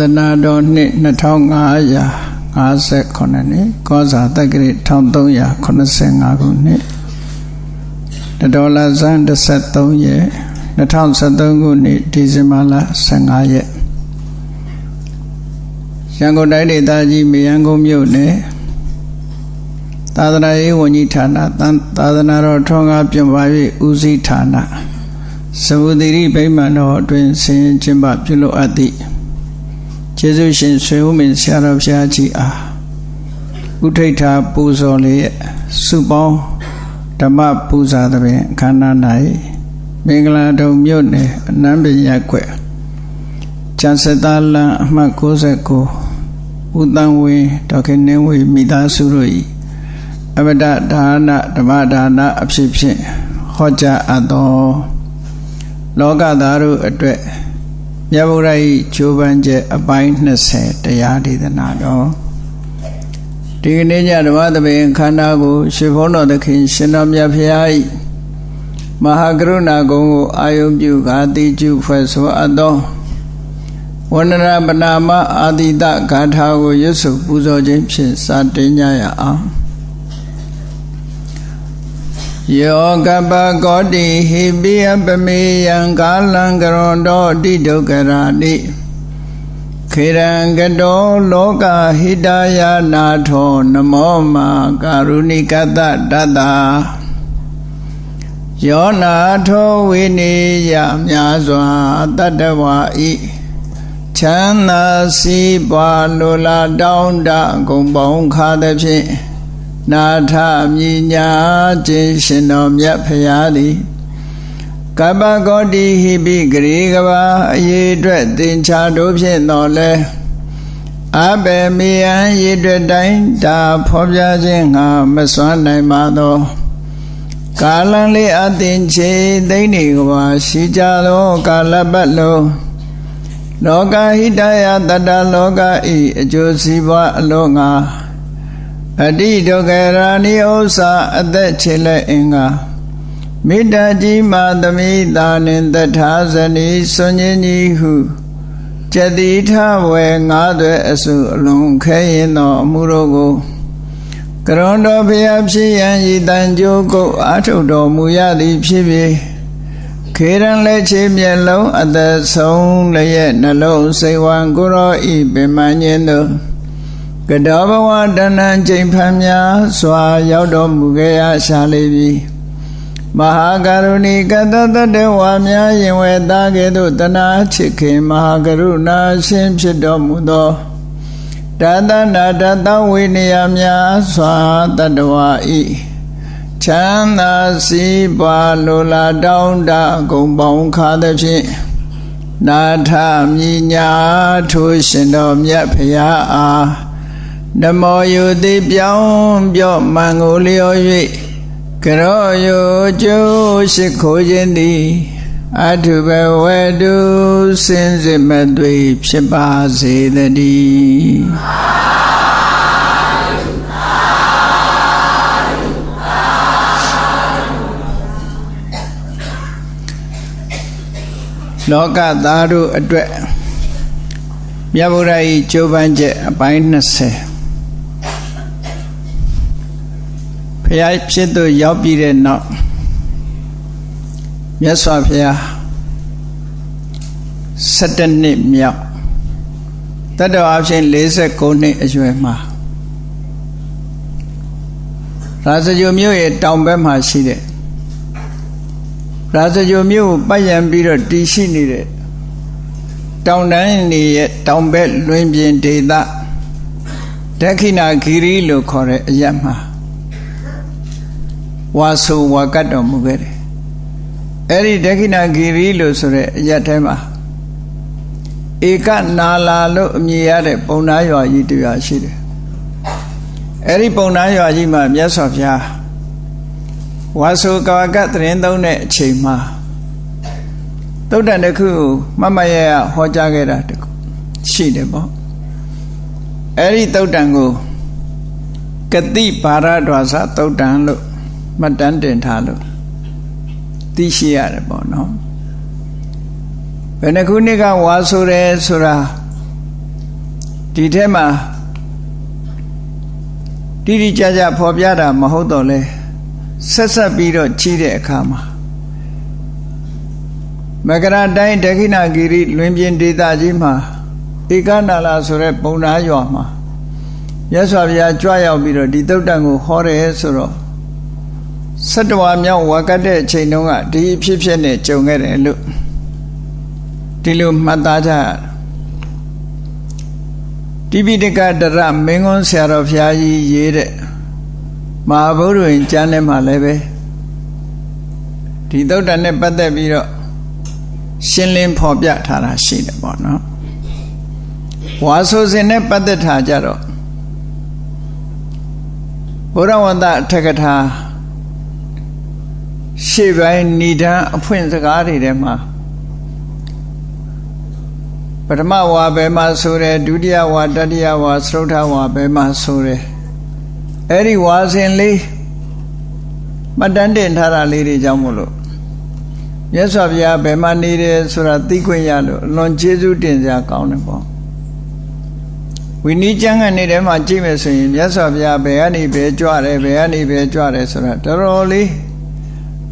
သနာတော်နှစ်2558နှစ်ကောဇာတက္ကရာ1385ခုနှစ်ဒေါ်လာဇန်13ရက်2013ခုနှစ်ဒီဇင်ဘာလ15ရက်ရန်ကုန်တိုင်းဒေသကြီးမြေရန်ကုန်မြို့နယ်သာသနာရေးဝန်ကြီးဌာနသာသနာတော်ထွန်းကားပြပါ၍ဦးစီးဌာနသဝတိရိဗိမာန်တော်အတွင်ဆင်ကျင်းပပြုလုပ်အပ်သည့် ကျေးဇူးရှင်ဆွေဦးမင်းဆရာတော်ဘုရားကြီးအားဥထိတ်ထာပူဇော်လေးစုပေါင်းဓမ္မပူဇာသဖြင့်ခန္ဓာ၌မင်္ဂလာတုံမြို့နယ်အနန္တရက်ွယ်ကျန်စသားလန်အမှတ်69ဦးတန်ဝင်းဒေါခင်နှင်းဝေမိသားစုတို့၏အမတဒါနဓမ္မဒါနအဖြစ်ဖြင့်ဟောကြားအပ်သောလောကသားတို့အတွက် မြတ်ဗုဒ္ဓ၏ဂျိုးပန်းချက်အပိုင်း20တရားဒေသနာတော်ဒီကနေ့ညဓမ္မသဘင်ခန္ဓာကိုရှင်ဘုန်းတော်သခင်ရှင်တော်မြတ်ဖရာ၏မဟာကရုဏာကုံကိုအာယုံပြုကာတိကျုဖွဲ့ဆိုအပ်သောဝန္ဒနာပနာမအာတိတဂါထာကိုရွတ်ဆိုပူဇော်ခြင်းဖြင့်စတင်ကြရအောင် ယောကပကောတိဟိပိယပမေယံကာလံကရောတောတိဒုက္ခရာတိခေရံကတောလောကဟိတယနာထောနမောမာကာရုဏိကတတတယောနာထောဝိနေယမြာစွာတတ္တဝါဤချမ်းသာစီးပွားလိုလားတောင်းတဂုံပေါင်းခါသဖြင့် နာထမြညာခြင်းရှင်တော်မြတ်ဖရာသည်ကပ္ပဂောတိဟိပိဂရေကဘာအရေးအတွက်သင်္ချာတို့ဖြင့်တော်လဲအဘေမေယံရေအတွက်တိုင်းဒါဖော်ပြခြင်းငါမစွမ်းနိုင်ပါသောကာလံလေးအသင်ချေသိနေကဘာရှိကြသောကာလပတ်လုံးလောကဟိတယတတလောကဤအကျိုးစီးပွားအလုံးငါ အတိဒုက္ခရာနိဥ္စာအသက်ချေလက်အင်္ဂါမေတ္တာကြီးမာသမိတာနှင့်တထာဇနီစွန်ញကြီးဟုကျတိထဝေငါးသွဲအစုအလုံးခဲရင်သောအမှုတို့ကိုကရွန်တော်ဘုရားဖြစ်ရန်ဤတန်ကြိုးကုတ်အာထုတ်တော်မူရသည်ဖြစ်ပြီးခေရန်လက်ချေမျက်လုံးအသက်ဆုံးလည်းရဲ့နှလုံးစိတ်ဝံကိုရောဤပင်မညင်းတို့ ကတောဘဝတဏ္ဏချိန်ဖန်များစွာရောက်တော်မူခဲ့ရရှာလေပြီမဟာကရုဏီကတတတဝါများရင်ဝဲသားကဲ့သို့တနာချစ်ခင်မဟာကရုဏာရှင်ဖြစ်တော်မူသောတသနာတတဝိနည်းများစွာတတဝါဤချမ်းသာစီးပွားလိုလားတောင်းတဂုံပေါင်းခါသဖြင့်နာထမြညာထိုးရှင်တော်မြတ်ဖရာအား ဓမ္မောယုတိပြောင်းပြော့မှန်ကိုလျော်၍ကရောယုကျိုးရှိခိုးခြင်းသည်အထုဘဝတုစင်စစ်မသွေဖြစ်ပါစေတည်းလောကသားတို့အတွက်မြတ်ဗုဒ္ဓ၏ကြိုးပမ်းချက်အပိုင်း20 ဖះဖြစ်သူရောက်ပြီးတဲ့နောက်မြတ်စွာဘုရား17နှစ်မြောက်တတ္တဝါဖြင့်49နှစ်အရွယ်မှာရာဇဂိုမြို့ရဲ့တောင်ဘက်မှာရှိတဲ့ရာဇဂိုမြို့ကိုပတ်ရံပြီးတော့တည်ရှိနေတဲ့တောင်တန်းနေရဲ့တောင်ဘက်လွင်ပြင်ဒေသဒက္ခိဏဂိရိလို့ခေါ်တဲ့အရက်မှာ ဝါဆိုဝါကတ်တော်မူခဲ့တယ်အဲ့ဒီဒက္ခိဏဂီရီလို့ဆိုတဲ့အရက်ထဲမှာဧကနာလာလို့အမည်ရတဲ့ပုံနာရွာကြီးတူရရှိတယ်အဲ့ဒီပုံနာရွာကြီးမှာမြတ်စွာဘုရားဝါဆိုကဝကတ်တရင်သုံးတဲ့အချိန်မှာသုတ်တန်တစ်ခုမမရရဟောကြားခဲ့တာတခုရှိတယ်ပေါ့အဲ့ဒီသုတ်တန်ကိုကတိပါရဒွါစသုတ်တန်လို့ မှတ်တမ်းတင်ထားလို့သိရှိရတယ်ပေါ့နော်ဘယ်နှခုနှစ်ကဝါဆိုတယ်ဆိုတာဒီထဲမှာတိတိကျကျဖော်ပြတာမဟုတ်တော့လဲဆက်ဆက်ပြီးတော့ကြီးတဲ့အခါမှာမကရာတိုင်းဒခိဏဂိရိလွင်ပြင်ဒေသကြီးမှာဧကနာလာဆိုတဲ့ပုံနာရွာမှာမြတ်စွာဘုရားကြွရောက်ပြီးတော့ဒီသုတ်တန်ကိုဟောတယ်ဆိုတော့ စတဝါမြောက်ဝါကတ်တဲ့အချိန်တုန်းကဒီအဖြစ်ဖြစ်နဲ့ကြုံခဲ့တယ်လို့ဒီလိုမှတ်သားကြတိပိဋကတရမင်းကွန်းဆရာတော်ဘုရားကြီးရေးတဲ့မဟာဗုဒ္ဓဝင်ကျမ်းထဲမှာလည်းပဲဒီသုတ်တန်နဲ့ပတ်သက်ပြီးတော့ရှင်းလင်းဖော်ပြထားတာရှိတယ်ပေါ့နော်ဝါဆိုစဉ်နဲ့ပတ်သက်ထားကြတော့ဘုရားဝန္တအထက်ကထာ ရှေ့ပိုင်းဏိဒံအဖွင့်စကားတွေထဲမှာပထမဝါဘယ်မှာဆိုတယ်ဒုတိယဝါတတိယဝါသရုတ်ထဝါဘယ်မှာဆိုတယ်အဲ့ဒီဝါစဉ်လေးမှတ်တမ်းတင်ထားတာလေးတွေကြောင့်မို့လို့မြတ်စွာဘုရားဘယ်မှာနေတယ်ဆိုတာသိခွင့်ရလို့အလွန်ကျေးဇူးတင်စရာကောင်းတယ်ပေါ့ဝိနည်းကျမ်းကနေထဲမှာကြည့်မယ်ဆိုရင်မြတ်စွာဘုရားဘယ်ကနေဘယ်ကြွတယ်ဘယ်ကနေဘယ်ကြွတယ်ဆိုတာတော်တော်လေး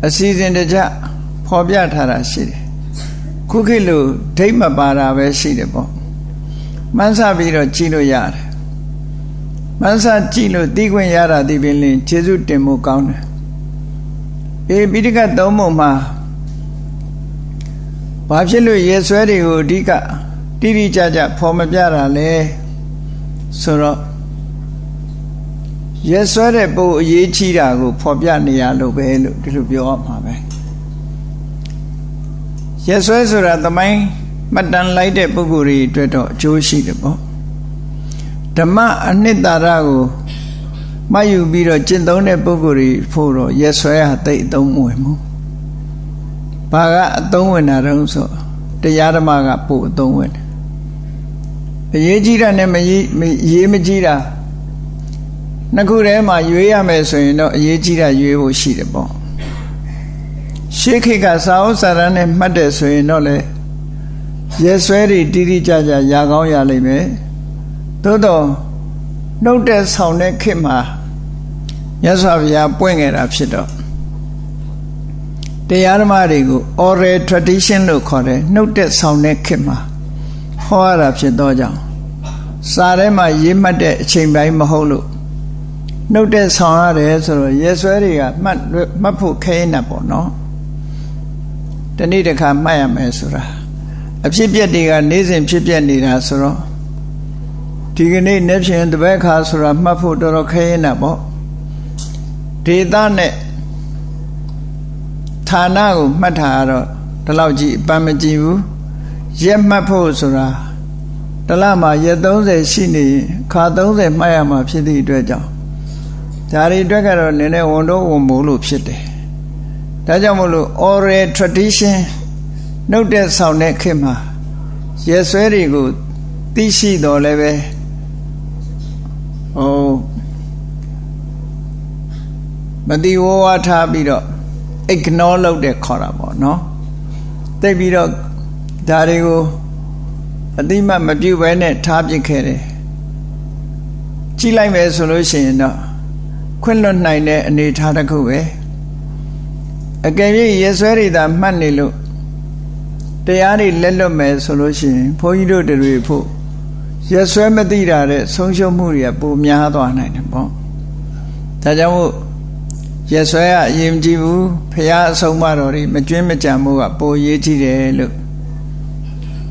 အစီအစဉ်တကျဖော်ပြထားတာရှိတယ်ခုခေတ်လိုဒိတ်မပါတာပဲရှိတယ်ပေါ့မှန်းဆပြီးတော့ကြည့်လို့ရတယ်မှန်းဆကြည့်လို့သိခွင့်ရတာဒီပင်လင်ကျေးဇူးတင်မှုကောင်းတယ်အေပိဋကသုံးပုံမှာဘာဖြစ်လို့ရေဆွဲတွေကိုအဓိကတိတိကျကျဖော်မပြတာလဲဆိုတော့ ရေဆွဲတဲ့ပုံအရေးကြီးတာကိုဖော်ပြနေရလို့ပဲလို့ဒီလိုပြောရမှာပဲရေဆွဲဆိုတာသမိုင်းမှတ်တမ်းလိုက်တဲ့ပုဂ္ဂိုလ်တွေအတွက်တော့အကျိုးရှိတယ်ပေါ့ဓမ္မအနှစ်သာရကိုမှတ်ယူပြီးတော့ကျင့်သုံးတဲ့ပုဂ္ဂိုလ်တွေဖို့တော့ရေဆွဲဟာတိတ်အသုံးမဝင်ဘူးဘာကအသုံးဝင်တာတုံးဆိုတရားဓမ္မကပို့အသုံးဝင်တယ်အရေးကြီးတာနဲ့မရေးရေးမကြီးတာ နှစ်ခုထဲမှာရွေးရမယ်ဆိုရင်တော့အရေးကြီးတာရွေးဖို့ရှိတယ်ပေါ့ရှေးခေတ်ကစာအုပ်စာတမ်းနဲ့မှတ်တယ်ဆိုရင်တော့လေရဲဆွဲတွေတိတိကျကျရာကောင်းရလိမ့်မယ်သို့တော့နှုတ်တဲ့ဆောင်တဲ့ခေတ်မှာမြတ်စွာဘုရားပွင့်ခဲ့တာဖြစ်တော့တရားဓမ္မတွေကို oral tradition လို့ခေါ်တယ်နှုတ်တဲ့ဆောင်တဲ့ခေတ်မှာဟောရတာဖြစ်တော့ကြောင့်စာထဲမှာရေးမှတ်တဲ့အချိန်ပိုင်းမဟုတ်လို့ နှုတ်တဲ့ဆောင်ရတယ်ဆိုတော့ရဲဆွဲတွေကမှတ်မှတ်ဖို့ခဲနေပေါ့နော်တနေ့တစ်ခါမှတ်ရမယ်ဆိုတာအဖြစ်ပြက်တွေကနေ့စဉ်ဖြစ်ပြက်နေတာဆိုတော့ဒီကနေ့နေ့ဖြင့်တပည့်ခါဆိုတာမှတ်ဖို့တော်တော်ခဲနေပေါ့ဒေသနဲ့ဌာနကိုမှတ်ထားတော့ဒီလောက်ကြီးအပန်းမကြည့်ဘူးရက်မှတ်ဖို့ဆိုတာတလမှာရက်30ရှိနေခါ30မှတ်ရမှာဖြစ်သည့်အတွက်ကြောင့် ဒါတွေအတွက်ကတော့နည်းနည်းဝန်တော့ဝန်မို့လို့ဖြစ်တယ်ဒါကြောင့်မို့လို့ oral tradition နှုတ်တဲ့ဆောင်တဲ့ခေတ်မှာရက်ဆွဲတွေကိုသိရှိတော်လည်းပဲဟိုမတိဝဝထားပြီးတော့ ignore လုပ်တဲ့ခေါ်တာပေါ့နော်တိတ်ပြီးတော့ဒါတွေကိုအတိမမပြုတ်ပဲနဲ့ထားပစ်ခဲ့တယ်ကြည့်လိုက်မယ်ဆိုလို့ရှိရင်တော့ ခွင့်လွတ်နိုင်တဲ့အနေထားတစ်ခုပဲအကယ်၍ရေဆွဲတွေသာမှတ်နေလို့တရားတွေလက်လွတ်မယ်ဆိုလို့ရှိရင်ဘုန်းကြီးတို့တွေဖို့ရေဆွဲမသိတာတဲ့ဆုံးရှုံးမှုတွေကပိုများသွားနိုင်တယ်ပေါ့ဒါကြောင့်မို့ရဆွဲကအရင်ကြည့်ဘူးဖះအဆုံးမတော်တွေမကျွင်းမကြံမှုကပိုရေးကြည့်တယ်လို့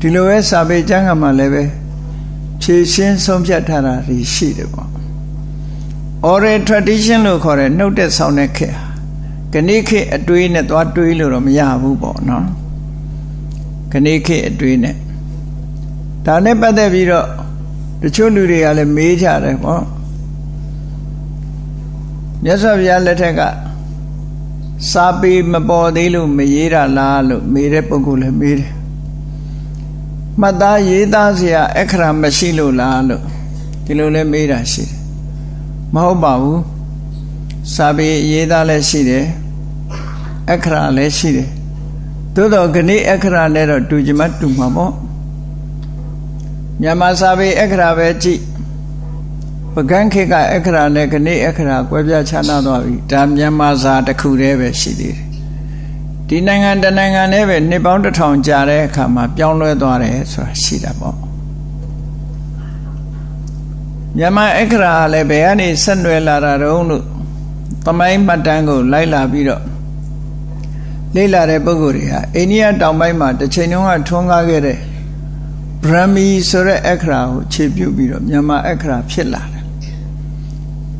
ဒီလိုပဲစာပေကျမ်းကမှလည်းပဲဖြည့်ရှင်းဆုံးဖြတ်ထားတာရှိတယ်ပေါ့ oral tradition လို့ခေါ်တဲ့နှုတ်တဲ့ဆောင်တဲ့ခေတ်ခဏိခေတ်အတွေးနဲ့သွားတွေးလို့တော့မရဘူးပေါ့နော်ခဏိခေတ်အတွေးနဲ့ဒါနဲ့ပတ်သက်ပြီးတော့တချို့လူတွေကလည်းမေးကြတယ်ပေါ့မြတ်စွာဘုရားလက်ထက်ကစာပေမပေါ်သေးလို့မရေးတာလားလို့မေးတဲ့ပုဂ္ဂိုလ်လည်းမေးတယ်မှတ်သားရေးသားစရာအခရာမရှိလို့လားလို့ဒီလိုလည်းမေးတာရှိတယ် မဟုတ်ပါဘူးစာပေရေးသားလည်းရှိတယ်အခရာလည်းရှိတယ်သို့တော့ခဏအခရာနဲ့တော့တူကြမတူမှာပေါ့မြန်မာစာပေအခရာပဲကြည့်ပကန်းခေတ်ကအခရာနဲ့ခဏအခရာကွဲပြားခြားနားသွားပြီဒါမြန်မာစာတစ်ခုတည်းပဲရှိသေးတယ်ဒီနိုင်ငံတနိုင်ငံနဲ့ပဲနှစ်ပေါင်းတစ်ထောင်ကြာတဲ့အခါမှာပြောင်းလဲသွားတယ်ဆိုတာရှိတာပေါ့ မြန်မာအခရာလည်းဘယ်ကနေဆက်နွယ်လာတာတုံးလို့သမိုင်းမှတ်တမ်းကိုလိုက်လာပြီးတော့လေ့လာတဲ့ပုဂ္ဂိုလ်တွေဟာအိန္ဒိယတောင်ပိုင်းမှာတစ်ချိန်လုံးကထွန်းကားခဲ့တဲ့ဗြဟ္မီဆိုတဲ့အခရာကိုခြေပြုတ်ပြီးတော့မြန်မာအခရာဖြစ်လာတယ်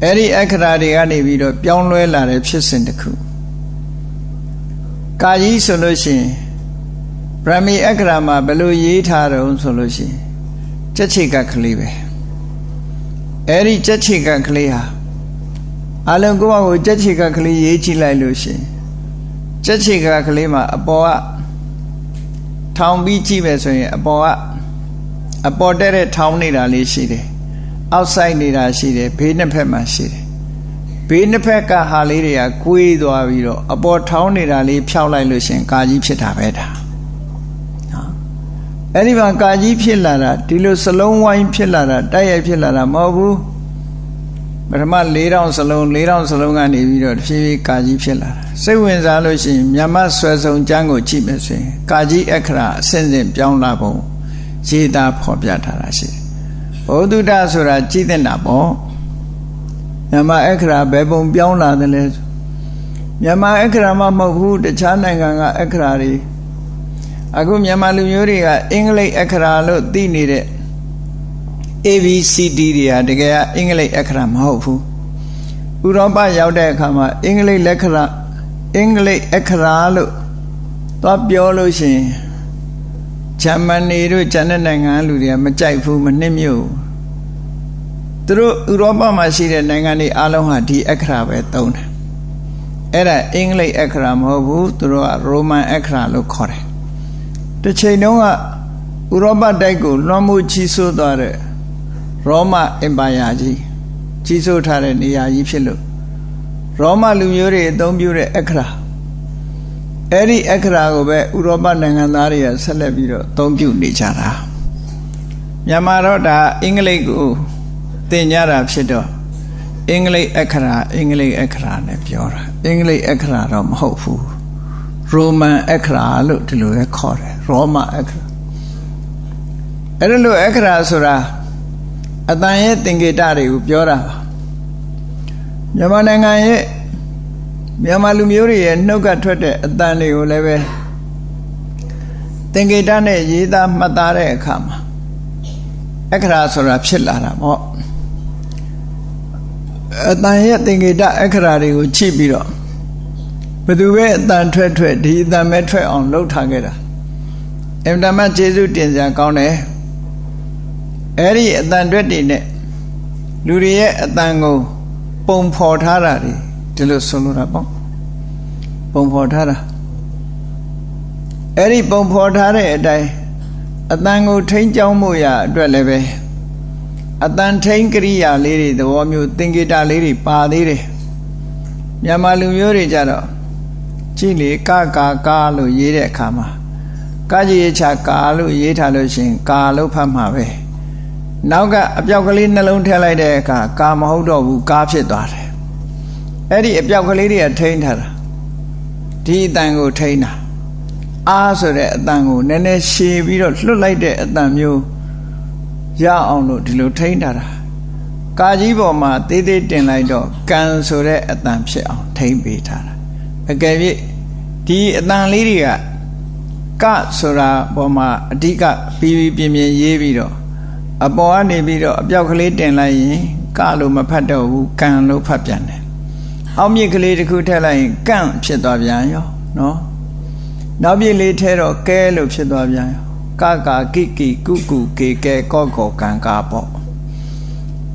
အဲ့ဒီအခရာတွေကနေပြီးတော့ပြောင်းလဲလာတဲ့ဖြစ်စဉ်တစ်ခုကာကြီးဆိုလို့ရှိရင်ဗြဟ္မီအခရာမှာဘယ်လိုရေးထားတုံးဆိုလို့ရှိရင်ကြက်ချိကကလေးပဲ အဲ့ဒီကြက်ချိကကလေးဟာအလုံးကိုယ့်ဘာကိုကြက်ချိကကလေးရေးကြည့်လိုက်လို့ရှိရင်ကြက်ချိကကလေးမှာအပေါ်ကထောင်ပြီးကြည့်မယ်ဆိုရင်အပေါ်ကအပေါ်တက်တဲ့ထောင်နေတာလေးရှိတယ်အောက်ဆိုင်နေတာရှိတယ်ဘေးနှစ်ဖက်မှာရှိတယ်ဘေးနှစ်ဖက်ကဟာလေးတွေကကွေးသွားပြီးတော့အပေါ်ထောင်းနေတာလေးဖြောက်လိုက်လို့ရှင်ကာကြီးဖြစ်တာပဲဒါနော် အဲ့ဒီမှာကာကြီးဖြစ်လာတာဒီလိုစလုံးဝိုင်းဖြစ်လာတာတိုက်ရိုက်ဖြစ်လာတာမဟုတ်ဘူးပထမ4000စလုံး4000စလုံးကနေပြီးတော့တဖြည်းဖြည်းကာကြီးဖြစ်လာတာစိတ်ဝင်စားလို့ရှိရင်မြမဆွဲဆောင်ကျမ်းကိုကြည့်မယ်ဆိုရင်ကာကြီးအခရာအစဉ်စဉ်ပြောင်းလာပုံရေးသားဖော်ပြထားတာရှိတယ်ဘုဒ္ဓတဆိုတာကြည့်တဲ့တာပေါ့မြန်မာအခရာဘယ်ပုံပြောင်းလာတယ်လဲမြန်မာအခရာမှမဟုတ်ဘူးတခြားနိုင်ငံကအခရာတွေ အခုမြန်မာလူမျိုးတွေကအင်္ဂလိပ်အခရာလို့သိနေတဲ့ ABCD တွေဟာတကယ်အင်္ဂလိပ်အခရာမဟုတ်ဘူးဥရောပရောက်တဲ့အခါမှာအင်္ဂလိပ်လက်ခရာအင်္ဂလိပ်အခရာလို့သွားပြောလို့ရှိရင်ဂျာမနီတို့ဂျန်တဲ့နိုင်ငံလူတွေကမကြိုက်ဘူးမနှိမ့်မြို့သူတို့ဥရောပမှာရှိတဲ့နိုင်ငံတွေအားလုံးဟာဒီအခရာပဲသုံးတယ်အဲ့ဒါအင်္ဂလိပ်အခရာမဟုတ်ဘူးသူတို့ကရိုမန်အခရာလို့ခေါ်တယ် တစ်ချိန်တုန်းကဥရောပတိုက်ကိုလွှမ်းမိုးချီးဆိုးသွားတဲ့ရောမအင်ပါယာကြီးကြီးစိုးထားတဲ့နေရာကြီးဖြစ်လို့ရောမလူမျိုးတွေအသုံးပြုတဲ့အခရာအဲ့ဒီအခရာကိုပဲဥရောပနိုင်ငံသားတွေကဆက်လက်ပြီးတော့အသုံးပြုနေကြတာမြန်မာတော့ဒါအင်္ဂလိပ်ကိုသင်ကြတာဖြစ်တော့အင်္ဂလိပ်အခရာအင်္ဂလိပ်အခရာနဲ့ပြောတာအင်္ဂလိပ်အခရာတော့မဟုတ်ဘူး ရိုမန်အခရာလို့ဒီလိုပဲခေါ်တယ်ရောမအခရာအဲ့ဒါလို့အခရာဆိုတာအတန်ရဲ့သင်္ကေတတွေကိုပြောတာပါမြန်မာနိုင်ငံရဲ့မြန်မာလူမျိုးတွေရဲ့နှုတ်ကထွက်တဲ့အတန်တွေကိုလည်းပဲသင်္ကေတနဲ့ရေးသားမှတ်သားတဲ့အခါမှာအခရာဆိုတာဖြစ်လာတာပေါ့အတန်ရဲ့သင်္ကေတအခရာတွေကိုချိပြီးတော့ ဘသူပဲအတန်ထွက်ထွက်ဒီအတန်ပဲထွက်အောင်လှုပ်ထားခဲ့တာအင်တာမတ်ကျေးဇူးတင်စရာကောင်းတယ်အဲ့ဒီအတန်တွက်တွေနဲ့လူတွေရဲ့အတန်ကိုပုံဖော်ထားတာတွေဒီလိုဆိုလိုတာပေါ့ပုံဖော်ထားတာအဲ့ဒီပုံဖော်ထားတဲ့အတိုင်းအတန်ကိုထိန်းကျောင်းမှုရအတွက်လည်းပဲအတန်ထိန်းကရိယာလေးတွေသဘောမျိုးသင်္ကေတလေးတွေပါသေးတယ်မြန်မာလူမျိုးတွေကြတော့ ကြည့်လေကကာကာလို့ရေးတဲ့အခါမှာကာကြီးရချကာလို့ရေးထားလို့ရှင်ကာလို့ဖတ်မှာပဲနောက်ကအပြောက်ကလေးနှလုံးထည့်လိုက်တဲ့အခါကာမဟုတ်တော့ဘူးကားဖြစ်သွားတယ်အဲ့ဒီအပြောက်ကလေးတွေကထိန်းထားတာဒီအတန်ကိုထိန်းတာအားဆိုတဲ့အတန်ကိုနည်းနည်းရှည်ပြီးတော့လွတ်လိုက်တဲ့အတန်မျိုးရအောင်လို့ဒီလိုထိန်းထားတာကာကြီးပေါ်မှာသေးသေးတင်လိုက်တော့ကံဆိုတဲ့အတန်ဖြစ်အောင်ထိန်းပေးထားတာ အကယ်၍ဒီအတန်လေးတွေကကဆိုတာပေါ်မှာအဓိကပြီးပြီးပြင်းပြင်းရေးပြီးတော့အပေါ်ကနေပြီးတော့အပြောက်ကလေးတင်လိုက်ရင်ကလို့မဖတ်တော့ဘူးကံလို့ဖတ်ပြန်တယ်အောက်မြစ်ကလေးတစ်ခုထည့်လိုက်ရင်ကန့်ဖြစ်သွားပြန်ရောနော်နောက်ပြစ်လေးထဲတော့ကဲလို့ဖြစ်သွားပြန်ရောကကာကိကိကုကုကေကဲကောကောကံကာပေါ့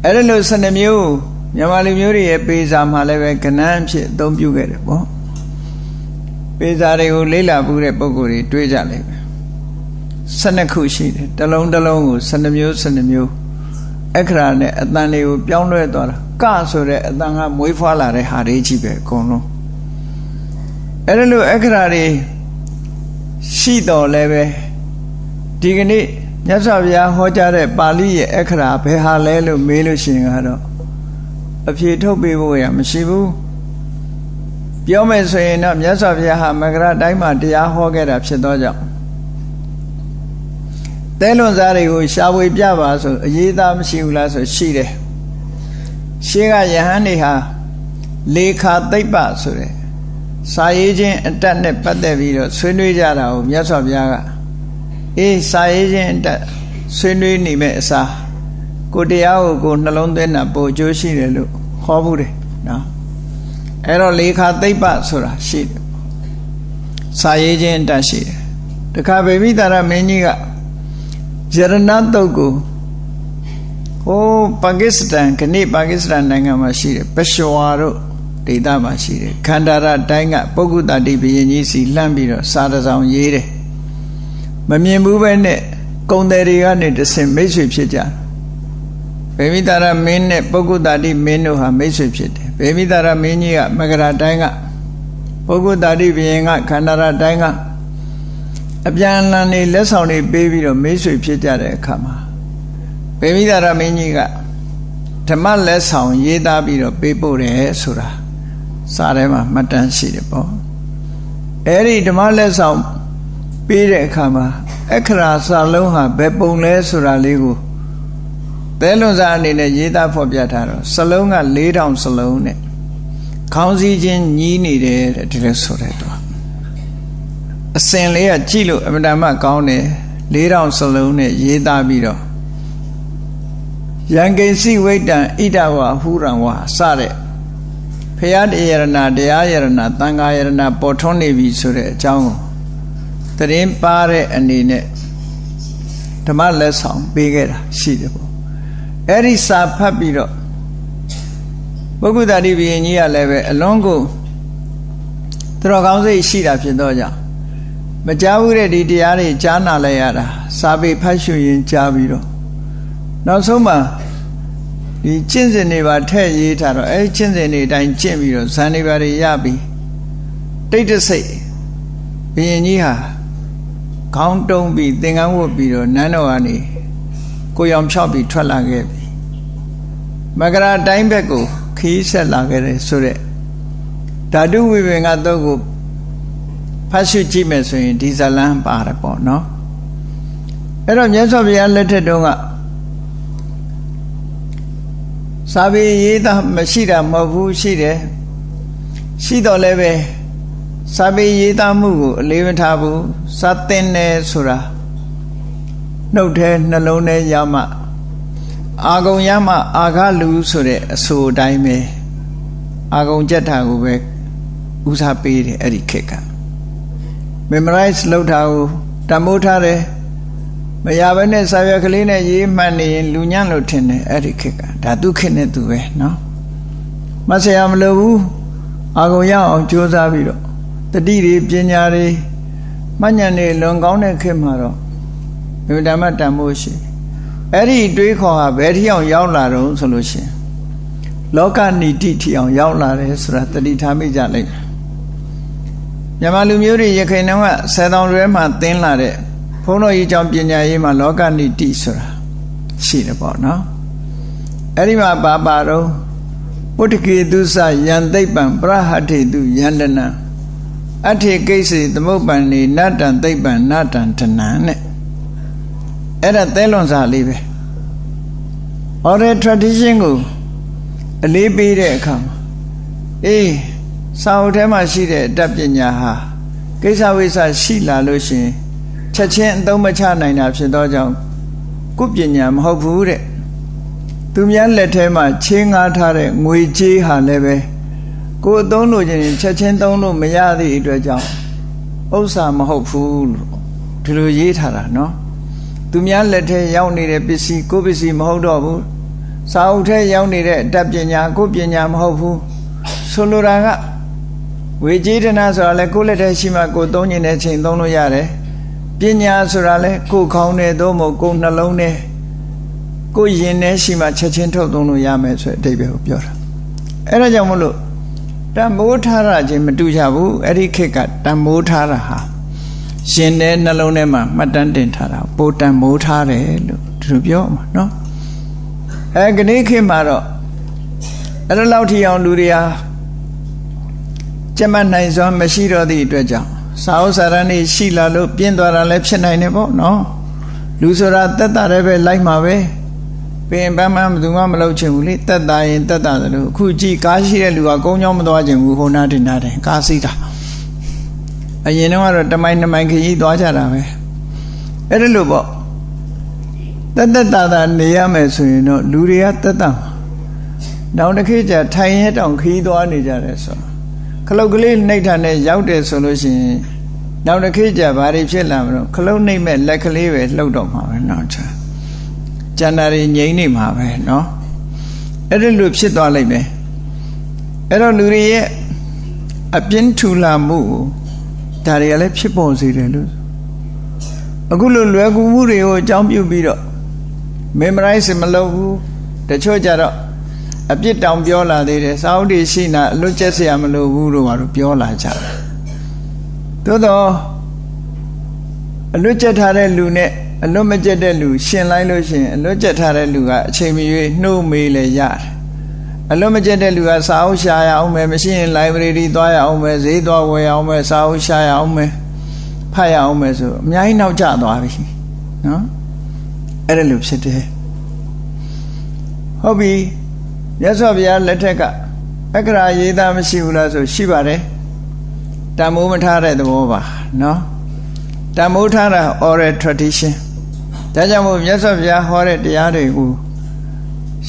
အဲ့ဒါလို့12မျိုးမြန်မာလူမျိုးတွေရဲ့ပေစာမှာလည်းပဲကဏ္ဍဖြစ်အသုံးပြုခဲ့တယ်ပေါ့ ပေစာတွေကိုလေ့လာမှုတဲ့ပုံကိုယ်တွေတွေးကြလိမ့်မယ်12ခုရှိတယ်တစ်လုံးတစ်လုံးကို12မျိုး12မျိုးအခရာနဲ့အတန်လေးကိုပြောင်းလဲသွားတာကဆိုတဲ့အတန်ကမွေးဖွားလာတဲ့ဟာတွေကြီးပဲအကုန်လုံးအဲ့ဒါလို့အခရာတွေရှိတော်လဲပဲဒီကနေ့မြတ်စွာဘုရားဟောကြားတဲ့ပါဠိရဲ့အခရာဘယ်ဟာလဲလို့မေးလို့ရှိရင်ကတော့အဖြေထုတ်ပေးဖို့ရမရှိဘူး ပြောမယ်ဆိုရင်တော့မြတ်စွာဘုရားဟာမကရတိုင်းမှာတရားဟောခဲ့တာဖြစ်သောကြောင့်တဲလွန်စားတွေကိုရှားဝေပြပါဆိုအရေးသားမရှိဘူးလားဆိုရှိတယ်ရှေးကယဟန်တွေဟာလေခာသိပ္ပဆိုတဲ့စာရေးခြင်းအတက်နဲ့ပတ်သက်ပြီးတော့ဆွေးနွေးကြတာကိုမြတ်စွာဘုရားကအေးစာရေးခြင်းအတက်ဆွေးနွေးနေမဲ့အစားကိုတရားကိုကိုနှလုံးသွင်းတာပိုအကျိုးရှိတယ်လို့ဟောဘူးတယ်နော် အဲ့တော့လေခာသိပ္ပဆိုတာရှိတယ်စာရေးခြင်းအတက်ရှိတယ်တခါဗေမိတာရမင်းကြီးကယရဏတုတ်ကိုဟိုပါကစ္စတန်ခဏိပါကစ္စတန်နိုင်ငံမှာရှိတယ်ပရှဝါတို့ဒေသမှာရှိတယ်ခန္ဓာရတိုင်းကပုဂ္ဂုတတိဘယင်ကြီးစီလှမ်းပြီးတော့စာတစောင်ရေးတယ်မမြင်ဘူးပဲနဲ့ကုံတယ်တွေကနေတဆင်မိတ်ဆွေဖြစ်ကြဗေမိတာရမင်းနဲ့ပုဂ္ဂုတတိမင်းတို့ဟာမိတ်ဆွေဖြစ်တယ်ဗေမိတာရမင်းကြီးကမကရာတိုင်းကပုဂ္ဂုတတိဘယင်ကခန္ဓာရတိုင်းကအပြန်အလှန်နေလက်ဆောင်တွေပေးပြီးတော့မိတ်ဆွေဖြစ်ကြတဲ့အခါမှာဗေမိတာရမင်းကြီးကဓမ္မလက်ဆောင်ရေးသားပြီးတော့ပေးပို့တယ်ဆိုတာစာထဲမှာမှတ်တမ်းရှိတယ်ပေါ့အဲ့ဒီဓမ္မလက်ဆောင်ပေးတဲ့အခါမှာအခရာစာလုံးဟာဘယ်ပုံလဲဆိုတာလေးကို သဲလွန်စာအနေနဲ့ရေးသားဖော်ပြထားတော့စလုံးက4000စလုံးနဲ့ခေါင်းစည်းချင်းညီးနေတယ်တဲ့ဒီလိုဆိုတဲ့တော့အစင်လေးကကြည့်လို့အမတမကောင်းတယ်4000စလုံးနဲ့ရေးသားပြီးတော့ယံကိစီဝိတံဣဒဝဟူရံဝါစတဲ့ဖရာတရားရဏတရားရဏသံဃာရဏပေါ်ထွန်းနေပြီဆိုတဲ့အကြောင်းကိုတရင်ပါတဲ့အနေနဲ့ဓမ္မလက်ဆောင်ပေးခဲ့တာရှိတယ်ပေါ့ အဲ့ဒီစာဖတ်ပြီးတော့ပုဂ္ဂုတတိဘုရင်ကြီးကလည်းပဲအလွန်ကိုသူတော်ကောင်းစိတ်ရှိတာဖြစ်တော့ကြောင့်မကြားဘူးတဲ့ဒီတရားတွေကြားနာလိုက်ရတာစာပေဖတ်ရှုရင်ကြားပြီးတော့နောက်ဆုံးမှာဒီကျင့်စဉ်တွေပါထည့်ရေးထားတော့အဲကျင့်စဉ်တွေအတိုင်းကျင့်ပြီးတော့ဇန်တွေပါတွေရပြီးတိတ်တဆိတ်ဘုရင်ကြီးဟာခေါင်းတုံးပြီးသင်္ကန်းဝတ်ပြီးတော့နန်းတော်ကနေကိုရောင်ဖြောက်ပြီးထွက်လာခဲ့ပြီ မကရာတိုင်းဘက်ကိုခီးဆက်လာခဲ့တယ်ဆိုတဲ့ဓာတုဝိပင်ကတော့ကိုဖတ်ရှုကြည့်မယ်ဆိုရင်ဒီဇလန်းပါတယ်ပေါ့နော်အဲ့တော့မြတ်စွာဘုရားလက်ထက်တုန်းကစာပေရေးတာမရှိတာမဟုတ်ဘူးရှိတယ်ရှိတော့လည်းပဲစာပေရေးသားမှုကိုအလေးမထားဘူးစာသင်တယ်ဆိုတာနှုတ်ထဲနှလုံးထဲရမှ အာဂုံရမှအာဃလူဆိုတဲ့အဆိုအတိုင်းပဲအာဂုံကြက်တာကိုပဲဦးစားပေးတယ်အဲ့ဒီခေတ်က memorize လုပ်တာကိုတမိုးထားတယ်မရဘဲနဲ့စာရွက်ကလေးနဲ့ရေးမှတ်နေရင်လူညံ့လို့ထင်တယ်အဲ့ဒီခေတ်ကဒါသူခေတ်နဲ့သူပဲเนาะမဆရာမလိုဘူးအာဂုံရအောင်ကြိုးစားပြီးတော့တတိတွေပညာတွေမှတ်ဉာဏ်တွေလွန်ကောင်းတဲ့ခေတ်မှာတော့ဘယ်ဓမ္မတန်ဖို့ရှိ အဲ့ဒီတွေးခေါ်ဟာဘယ်ထိအောင်ရောက်လာတော့ဆိုလို့ရှိရင်လောကနိတိထိအောင်ရောက်လာတယ်ဆိုတာတတိထားမိကြလိုက်မြန်မာလူမျိုးတွေရခိုင်နှောင်းကဆယ်တောင်ရဲမှာသင်လာတဲ့ဘုန်းတော်ကြီးကြောင့်ပညာရေးမှာလောကနိတိဆိုတာရှိတယ်ပေါ့နော်အဲ့ဒီမှာပါပါတော့ပုတ္တကေတုစယံသိပ္ပံပရဟထေတုယန္တနံအထေကိစ္စသမုပ္ပန်နေနတ္တံသိပ္ပံနတ္တံတဏံနဲ့ အဲ့ဒါသဲလွန်စာလေးပဲ oral tradition ကိုအလေးပေးတဲ့အခါမှာအေးစာအုပ်ထဲမှာရှိတဲ့အတတ်ပညာဟာကိစ္စဝိစ္စရှိလာလို့ရှင်ချက်ချင်းအသုံးမချနိုင်တာဖြစ်သောကြောင့်ကုပညာမဟုတ်ဘူးတဲ့သူများလက်ထဲမှာချင်းငားထားတဲ့ငွေကြေးဟာလည်းပဲကိုယ်အသုံးလို့ခြင်းချက်ချင်းသုံးလို့မရသည့်အတွက်ကြောင့်ဥစ္စာမဟုတ်ဘူးလို့ဒီလိုရေးထားတာနော် သူများလက်ထဲရောက်နေတဲ့ပစ္စည်းကိုပစ္စည်းမဟုတ်တော့ဘူးစာအုပ်ထဲရောက်နေတဲ့အတတ်ပညာကိုပညာမဟုတ်ဘူးဆိုလိုတာကဝေကြေးဒနာဆိုတာလဲကိုယ့်လက်ထဲရှိမှကိုသုံးနေတဲ့ချိန်သုံးလို့ရတယ်ပညာဆိုတာလဲကိုယ်ခေါင်းနဲ့သို့မဟုတ်ကိုယ်နှလုံးနဲ့ကိုယ်ရင်ထဲရှိမှချက်ချင်းထုတ်သုံးလို့ရမယ်ဆိုတဲ့အဓိပ္ပာယ်ကိုပြောတာအဲ့ဒါကြောင့်မလို့တံမိုးထားတာချင်းမတူကြဘူးအဲ့ဒီခေတ်ကတံမိုးထားတာဟာ ရှင်တဲ့နှလုံးထဲမှာမှတ်တမ်းတင်ထားတာပိုတန်မိုးထားတယ်လို့ဒီလိုပြောမှာနော်အဲကနေ့ခေတ်မှာတော့အဲ့လိုလောက်ထီအောင်လူတွေဟာကျမနိုင်စွာမရှိတော့သည့်အတွက်ကြောင့်စာအုပ်စာတမ်းတွေရှိလာလို့ပြင်းသွားတာလည်းဖြစ်နိုင်တယ်ပေါ့နော်လူဆိုတာတက်တာလည်းပဲလိုက်မှာပဲပင်ပန်းပန်းဘယ်သူမှမလုပ်ချင်ဘူးလေတက်တာရင်တက်တာတယ်လို့အခုကြည်ကားရှိတဲ့လူကကုန်းချောင်းမသွားချင်ဘူးဟိုနာတင်တာတယ်ကားစီးတာ အရင်တော့ကတော့တမိုင်းတမိုင်းခရီးသွားကြတာပဲအဲ့ဒါလို့ပေါ့တသက်တာတာနေရမယ်ဆိုရင်တော့လူတွေကတသက်တာတောင်တစ်ခေတ်ကျထိုင်ရဲတောင်ခီးသွားနေကြတယ်ဆိုခလုတ်ကလေးနှိပ်ထားနဲ့ရောက်တယ်ဆိုလို့ရှိရင်တောင်တစ်ခေတ်ကျဘာတွေဖြစ်လာမလို့ခလုတ်နှိပ်မဲ့လက်ကလေးပဲလှုပ်တော့မှာပဲနော်ချာကျန်တာတွေငြိမ်းနေမှာပဲနော်အဲ့ဒါလို့ဖြစ်သွားလိုက်မယ်အဲ့တော့လူတွေရဲ့အပြင်းထူလာမှုကို ဒါတွေကလည်းဖြစ်ပေါ်စေတယ်လို့အခုလိုလွယ်ကူမှုတွေကိုအကြောင်းပြုပြီးတော့ memorize မလုပ်ဘူးတချို့ကြတော့အပြစ်တောင်ပြောလာသေးတယ်စာအုပ်တွေရှိနာအလွတ်ကျက်เสียမလို့ဘူးလို့ပါတော့ပြောလာကြတယ်သို့တော့အလွတ်ကျက်ထားတဲ့လူနဲ့အလွတ်မကျက်တဲ့လူရှင်လိုက်လို့ရှင်အလွတ်ကျက်ထားတဲ့လူကအချိန်မရွေးနှုတ်မေးလဲရတယ် အလွတ်မကျက်တဲ့လူကစာအုပ်ရှာရအောင်မယ်မရှိရင် library သွားရအောင်မယ်ဈေးသွားဝယ်အောင်မယ်စာအုပ်ရှာရအောင်မယ်ဖတ်ရအောင်မယ်ဆိုအများကြီးနောက်ကျသွားပြီနော်အဲ့ဒါလိုဖြစ်တယ်ဟုတ်ပြီမြတ်စွာဘုရားလက်ထက်ကအက္ခရာရေးသားမရှိဘူးလားဆိုရှိပါတယ်တန်မိုးမထားတဲ့သဘောပါနော်တန်မိုးထားတာ oral tradition ဒါကြောင့်မို့မြတ်စွာဘုရားဟောတဲ့တရားတွေကို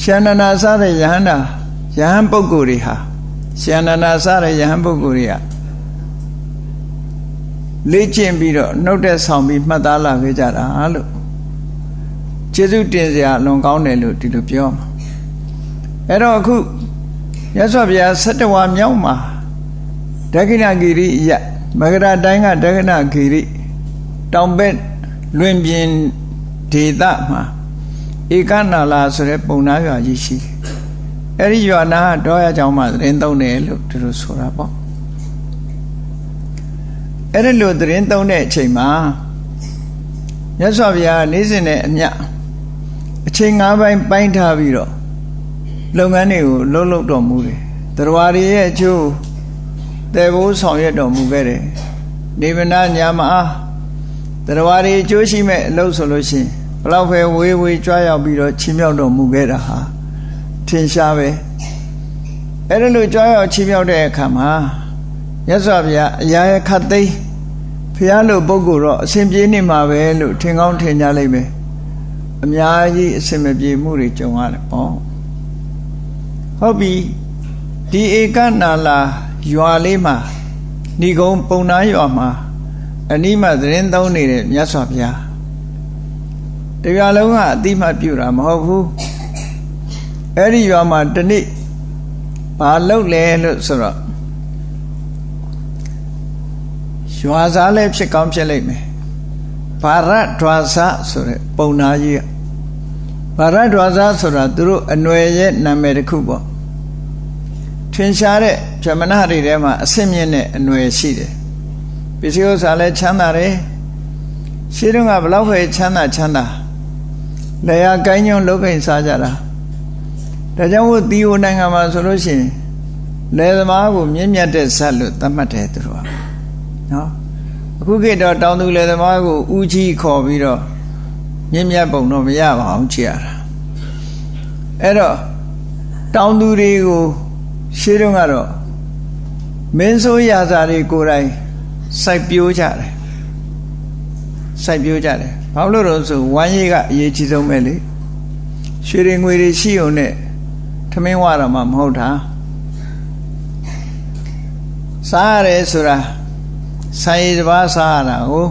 ရှန္ဒနာစတဲ့ယဟန္တာ ယဟန်ပုဂ္ဂိုလ်တွေဟာရှန္ဒနာစတဲ့ယဟန်ပုဂ္ဂိုလ်တွေကလေ့ကျင့်ပြီးတော့နှုတ်တဲ့ဆောင်ပြီးမှတ်သားလာခဲ့ကြတာလို့ကျေးဇူးတင်စရာလွန်ကောင်းတယ်လို့ဒီလိုပြောမှာအဲ့တော့အခုရသော်ဗျာ၁၇ဝါမြောက်မှာဒက္ခိဏဂိရိယမဂရတိုင်းကဒက္ခိဏဂိရိတောင်ဘက်လွင်ပြင်ဒေသမှာဧကနာလာဆိုတဲ့ပုံနာရွာကြီးရှိတယ် အဲ့ဒီရွာနာတော့ရကြောင်းမှာသတင်းသုံးတယ်လို့သူတို့ဆိုတာပေါ့အဲ့ဒီလိုသတင်းသုံးတဲ့အချိန်မှာမြတ်စွာဘုရားနေ့စဉ်နဲ့အမျှအချိန်၅ပိုင်းပိုင်းထားပြီးတော့လုပ်ငန်းတွေကိုလှုပ်လှုပ်တော်မူတယ်တရားတွေရဲ့အကျိုးတေဘိုးဆောင်ရွက်တော်မူခဲ့တယ်နေဗနာညာမအားတရားတွေအကျိုးရှိမဲ့အလုပ်ဆိုလို့ရှိရင်ဘလောက်ပဲဝေးဝေးကြွားရောက်ပြီးတော့ချီးမြှောက်တော်မူခဲ့တာဟာထ င်ရှားပဲအဲ့ဒါလိုကြွားရောက်ချီးမြှောက်တဲ့အခါမှာမြတ်စွာဘုရားအရာရခတ်သိမ်းဖះလို့ပုဂ္ဂိုလ်တော့အစဉ်ပြေနေမှာပဲလို့ထင်ကောင်းထင်ကြလိမ့်မယ်အများကြီးအစဉ်မပြေမှုတွေကြုံရတယ်ပေါ့ဟုတ်ပြီဒီဧကနာလာရွာလေးမှာဏီကုံပုံနာရွာမှာအနိမသတင်းသုံးနေတဲ့မြတ်စွာဘုရားတရားလုံးကအတိမတ်ပြုတာမဟုတ်ဘူး အဲ့ဒီရွာမှာတနေ့ဘာလုပ်လဲလို့ဆိုတော့ရွာစားလည်းဖြစ်ကောင်းဖြစ်လိမ့်မယ်ဘာရဒွာစဆိုတဲ့ပုံနာကြီးကဘာရဒွာစဆိုတာသူတို့အနွယ်ရဲ့နာမည်တစ်ခုပေါ့ထင်ရှားတဲ့ဗြဟ္မဏတွေထဲမှာအစစ်မြင့်တဲ့အနွယ်ရှိတယ်ပစ္စည်းဥစ္စာလည်းချမ်းသာတယ်ရှိတော့ကဘလောက်ပဲချမ်းသာချမ်းသာလေယာကိုင်းညွန့်လုတ်ခိန်စားကြတာ ဒါကြောင့်မို့တီဟိုနိုင်ငံမှာဆိုလို့ရှိရင်လယ်သမားကိုမြင့်မြတ်တဲ့ဇတ်လို့သတ်မှတ်တယ်သူတို့ကနော်အခုခေတ်တော့တောင်သူလယ်သမားကိုဦးကြီးခေါ်ပြီးတော့မြင့်မြတ်ပုံတော့မရပါအောင်ကြည့်ရတာအဲ့တော့တောင်သူတွေကိုရှေးတုန်းကတော့မင်းဆိုးရာဇာတွေကိုယ်တိုင်စိုက်ပျိုးကြတယ်စိုက်ပျိုးကြတယ်ဘာလို့လို့ဆိုဝမ်းရည်ကအရေးကြီးဆုံးပဲလေရွှေတွေငွေတွေရှိုံနဲ့ ထမင်းဝရမှာမဟုတ်တာစားရတယ်ဆိုတာဆိုင်ရည်တစ်ပါးစားရတာဟုတ်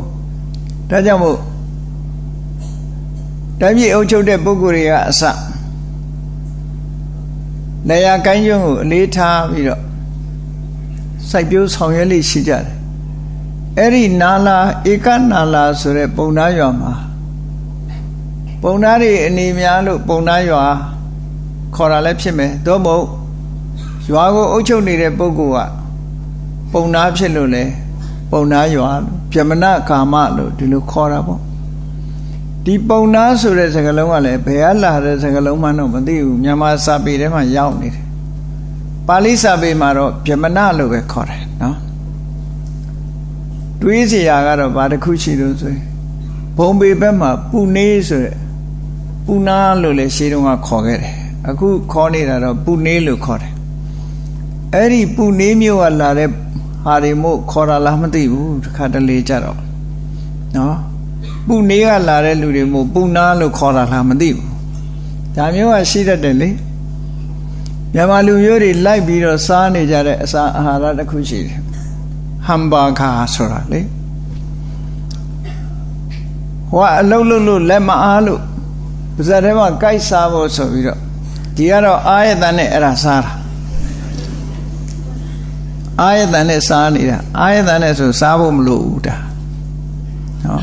ဒါကြောင့်မို့တိုင်းပြည်အုပ်ချုပ်တဲ့ပုဂ္ဂိုလ်တွေကအစနေရာကိုင်းကျွန်းကိုအလေးထားပြီးတော့စိုက်ပျိုးဆောင်ရွက်လေးရှိကြတယ်အဲ့ဒီနာလာဧကနာလာဆိုတဲ့ပုံသားရွာမှာပုံသားတွေအနေများလို့ပုံသားရွာ ခေါ်တာလည်းဖြစ်မယ်သို့မဟုတ်ရွာကိုအုပ်ချုပ်နေတဲ့ပုဂ္ဂိုလ်ကပုံသားဖြစ်လို့လေပုံသားရွာလို့ပြမနာကာမလို့ဒီလိုခေါ်တာပေါ့ဒီပုံနာဆိုတဲ့စကားလုံးကလည်းဘယ်ကလာတဲ့စကားလုံးမှတော့မသိဘူးမြန်မာစာပေထဲမှာရောက်နေတယ်ပါဠိစာပေမှာတော့ပြမနာလို့ပဲခေါ်တယ်နော်တွေးစရာကတော့ဘာတစ်ခုရှိလို့ဆိုရင်ဘုံပေဘက်မှာပူနေဆိုတဲ့ပူနာလို့လည်းရှေးတုန်းကခေါ်ခဲ့တယ် အခုခေါ်နေတာတော့ပူနေလို့ခေါ်တယ်အဲ့ဒီပူနေမျိုးကလာတဲ့ဟာတွေမို့ခေါ်တာလားမသိဘူးတခါတလေကြတော့နော်ပူနေကလာတဲ့လူတွေမို့ပူနာလို့ခေါ်တာလားမသိဘူးဒါမျိုးကရှိတတ်တယ်လေမြန်မာလူမျိုးတွေလိုက်ပြီးတော့စားနေကြတဲ့အစာအာဟာရတစ်ခုရှိတယ်ဟမ်ဘာဂါဆိုတာလေဟိုကအလုံးလုံးလို့လက်မအားလို့ပါဇက်ထဲမှာကြိုက်စားဖို့ဆိုပြီးတော့ ဒီကတော့အာယတန်နဲ့အဲ့ဒါစားတာအာယတန်နဲ့စားနေတာအာယတန်နဲ့ဆိုစားဖို့မလိုဘူးဒါဟော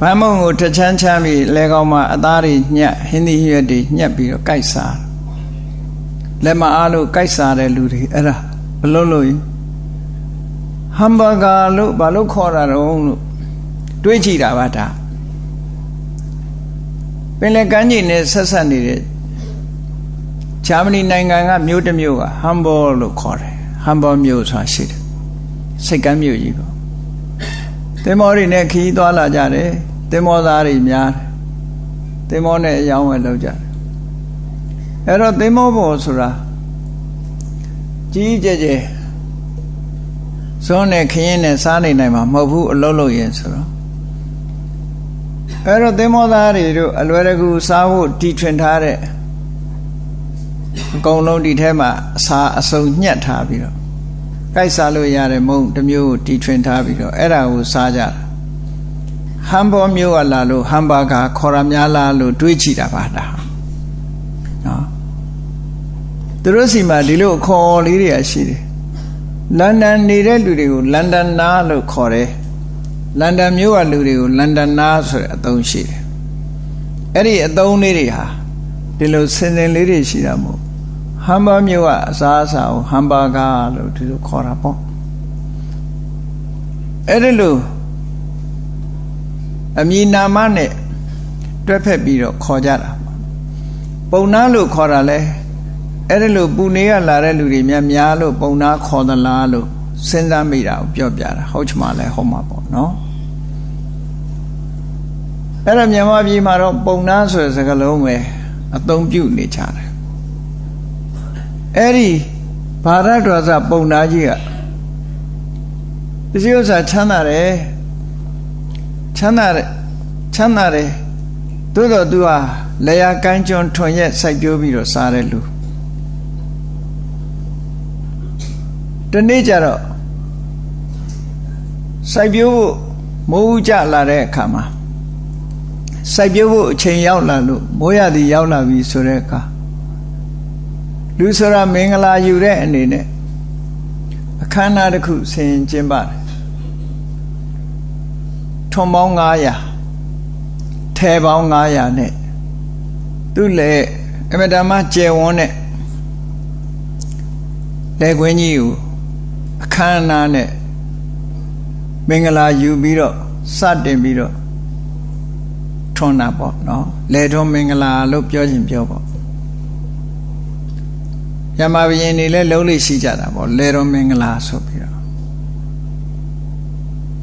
ဘာမုံကိုတချမ်းချမ်းပြီးလဲကောင်းမှာအသားတွေညက်ဟင်းသီးရွက်တွေညက်ပြီးတော့ကြိုက်စားလက်မအားလို့ကြိုက်စားတဲ့လူတွေအဲ့ဒါဘလို့လို့ဟမ်ဘာဂါလို့ဘာလို့ခေါ်တာတော့လို့တွေးကြည့်တာပါဒါပင်လယ်ကမ်းခြေနဲ့ဆက်ဆက်နေတဲ့ ဂျာမနီနိုင်ငံကမြို့တစ်မြို့ကဟမ်ဘောလို့ခေါ်တယ်ဟမ်ဘောမြို့ဆိုတာရှိတယ်စိတ်ကမ်းမြို့ကြီးပေါ့သင်္ဘောတွေနဲ့ခီးသွားလာကြတယ်သင်္ဘောသားတွေများတယ်သင်္ဘောနဲ့အယောင်းဝယ်လုပ်ကြတယ်အဲ့တော့သင်္ဘောပေါ်ဆိုတာကြီးကြဲကြဲဇွန်းနဲ့ခရင်နဲ့စားနေနိုင်မှာမဟုတ်ဘူးအလုံးလို့ရင်ဆိုတော့အဲ့တော့သင်္ဘောသားတွေတို့အလွယ်တကူစားဖို့တီထွင်ထားတဲ့ အကုန်လုံးဒီထဲမှာအစာအစုံညှက်ထားပြီးတော့ကြိုက်စားလို့ရတဲ့မုံတစ်မျိုးကိုတီထွင်ထားပြီးတော့အဲ့ဒါကိုစားကြတာဟမ်ဘောမျိုးကလာလို့ဟမ်ဘာဂါခေါ်ရများလားလို့တွေးကြည့်တာပါဒါနော်သူတို့စီမှာဒီလိုခေါ်လေးတွေရှိတယ်လန်ဒန်နေတဲ့လူတွေကိုလန်ဒန်နာလို့ခေါ်တယ်လန်ဒန်မြို့ကလူတွေကိုလန်ဒန်နာဆိုတဲ့အသုံးရှိတယ်အဲ့ဒီအသုံးလေးတွေဟာဒီလိုစင်စင်လေးတွေရှိတာမို့ဟ မ်ဘာမြို့ကအစားအစာကိုဟမ်ဘာဂါလို့ဒီလိုခေါ်တာပေါ့အဲ့ဒီလိုအမည်နာမနဲ့တွဲဖက်ပြီးတော့ခေါ်ကြတာပုံနာလို့ခေါ်တာလဲအဲ့ဒီလိုပူနေရလာတဲ့လူတွေများများလို့ပုံနာခေါ်သလားလို့စဉ်းစားမိတာကိုပြောပြတာဟုတ်ချင်မှလဲဟုတ်မှာပေါ့နော်အဲ့တော့မြန်မာပြည်မှာတော့ပုံနာဆိုတဲ့စကားလုံးပဲအသုံးပြုနေကြတယ် အဲ့ဒီဘာရတော်စပုံနာကြီးကပစ္စည်းဥစ္စာချမ်းသာတယ်ချမ်းသာတယ်ချမ်းသာတယ်သို့တော့သူဟာလေယာကန်းကျွန်းထွန်ရက်စိုက်ပျိုးပြီးတော့စားတဲ့လူဒီနေ့ကျတော့စိုက်ပျိုးဖို့မိုးဦးကြလာတဲ့အခါမှာစိုက်ပျိုးဖို့အချိန်ရောက်လာလို့မိုးရသည်ရောက်လာပြီဆိုတဲ့အခါ လူဆိုတာမင်္ဂလာယူတဲ့အနေနဲ့အခမ်းအနားတစ်ခုဆင်ကျင်းပါတယ်ထွန်ပေါင်း900ထဲပေါင်း900နဲ့သူ့လေအမတမကျယ်ဝန်းတဲ့လက်ခွင်းကြီးကိုအခမ်းအနားနဲ့မင်္ဂလာယူပြီးတော့စတင်ပြီးတော့ထွန်းတာပေါ့နော်လေထွန်းမင်္ဂလာလို့ပြောခြင်းပြောပေါ့ ယမဘယင်တွေလည်းလုံးလေးရှိကြတာပေါ့လေထွန်းမင်္ဂလာဆိုပြီးတော့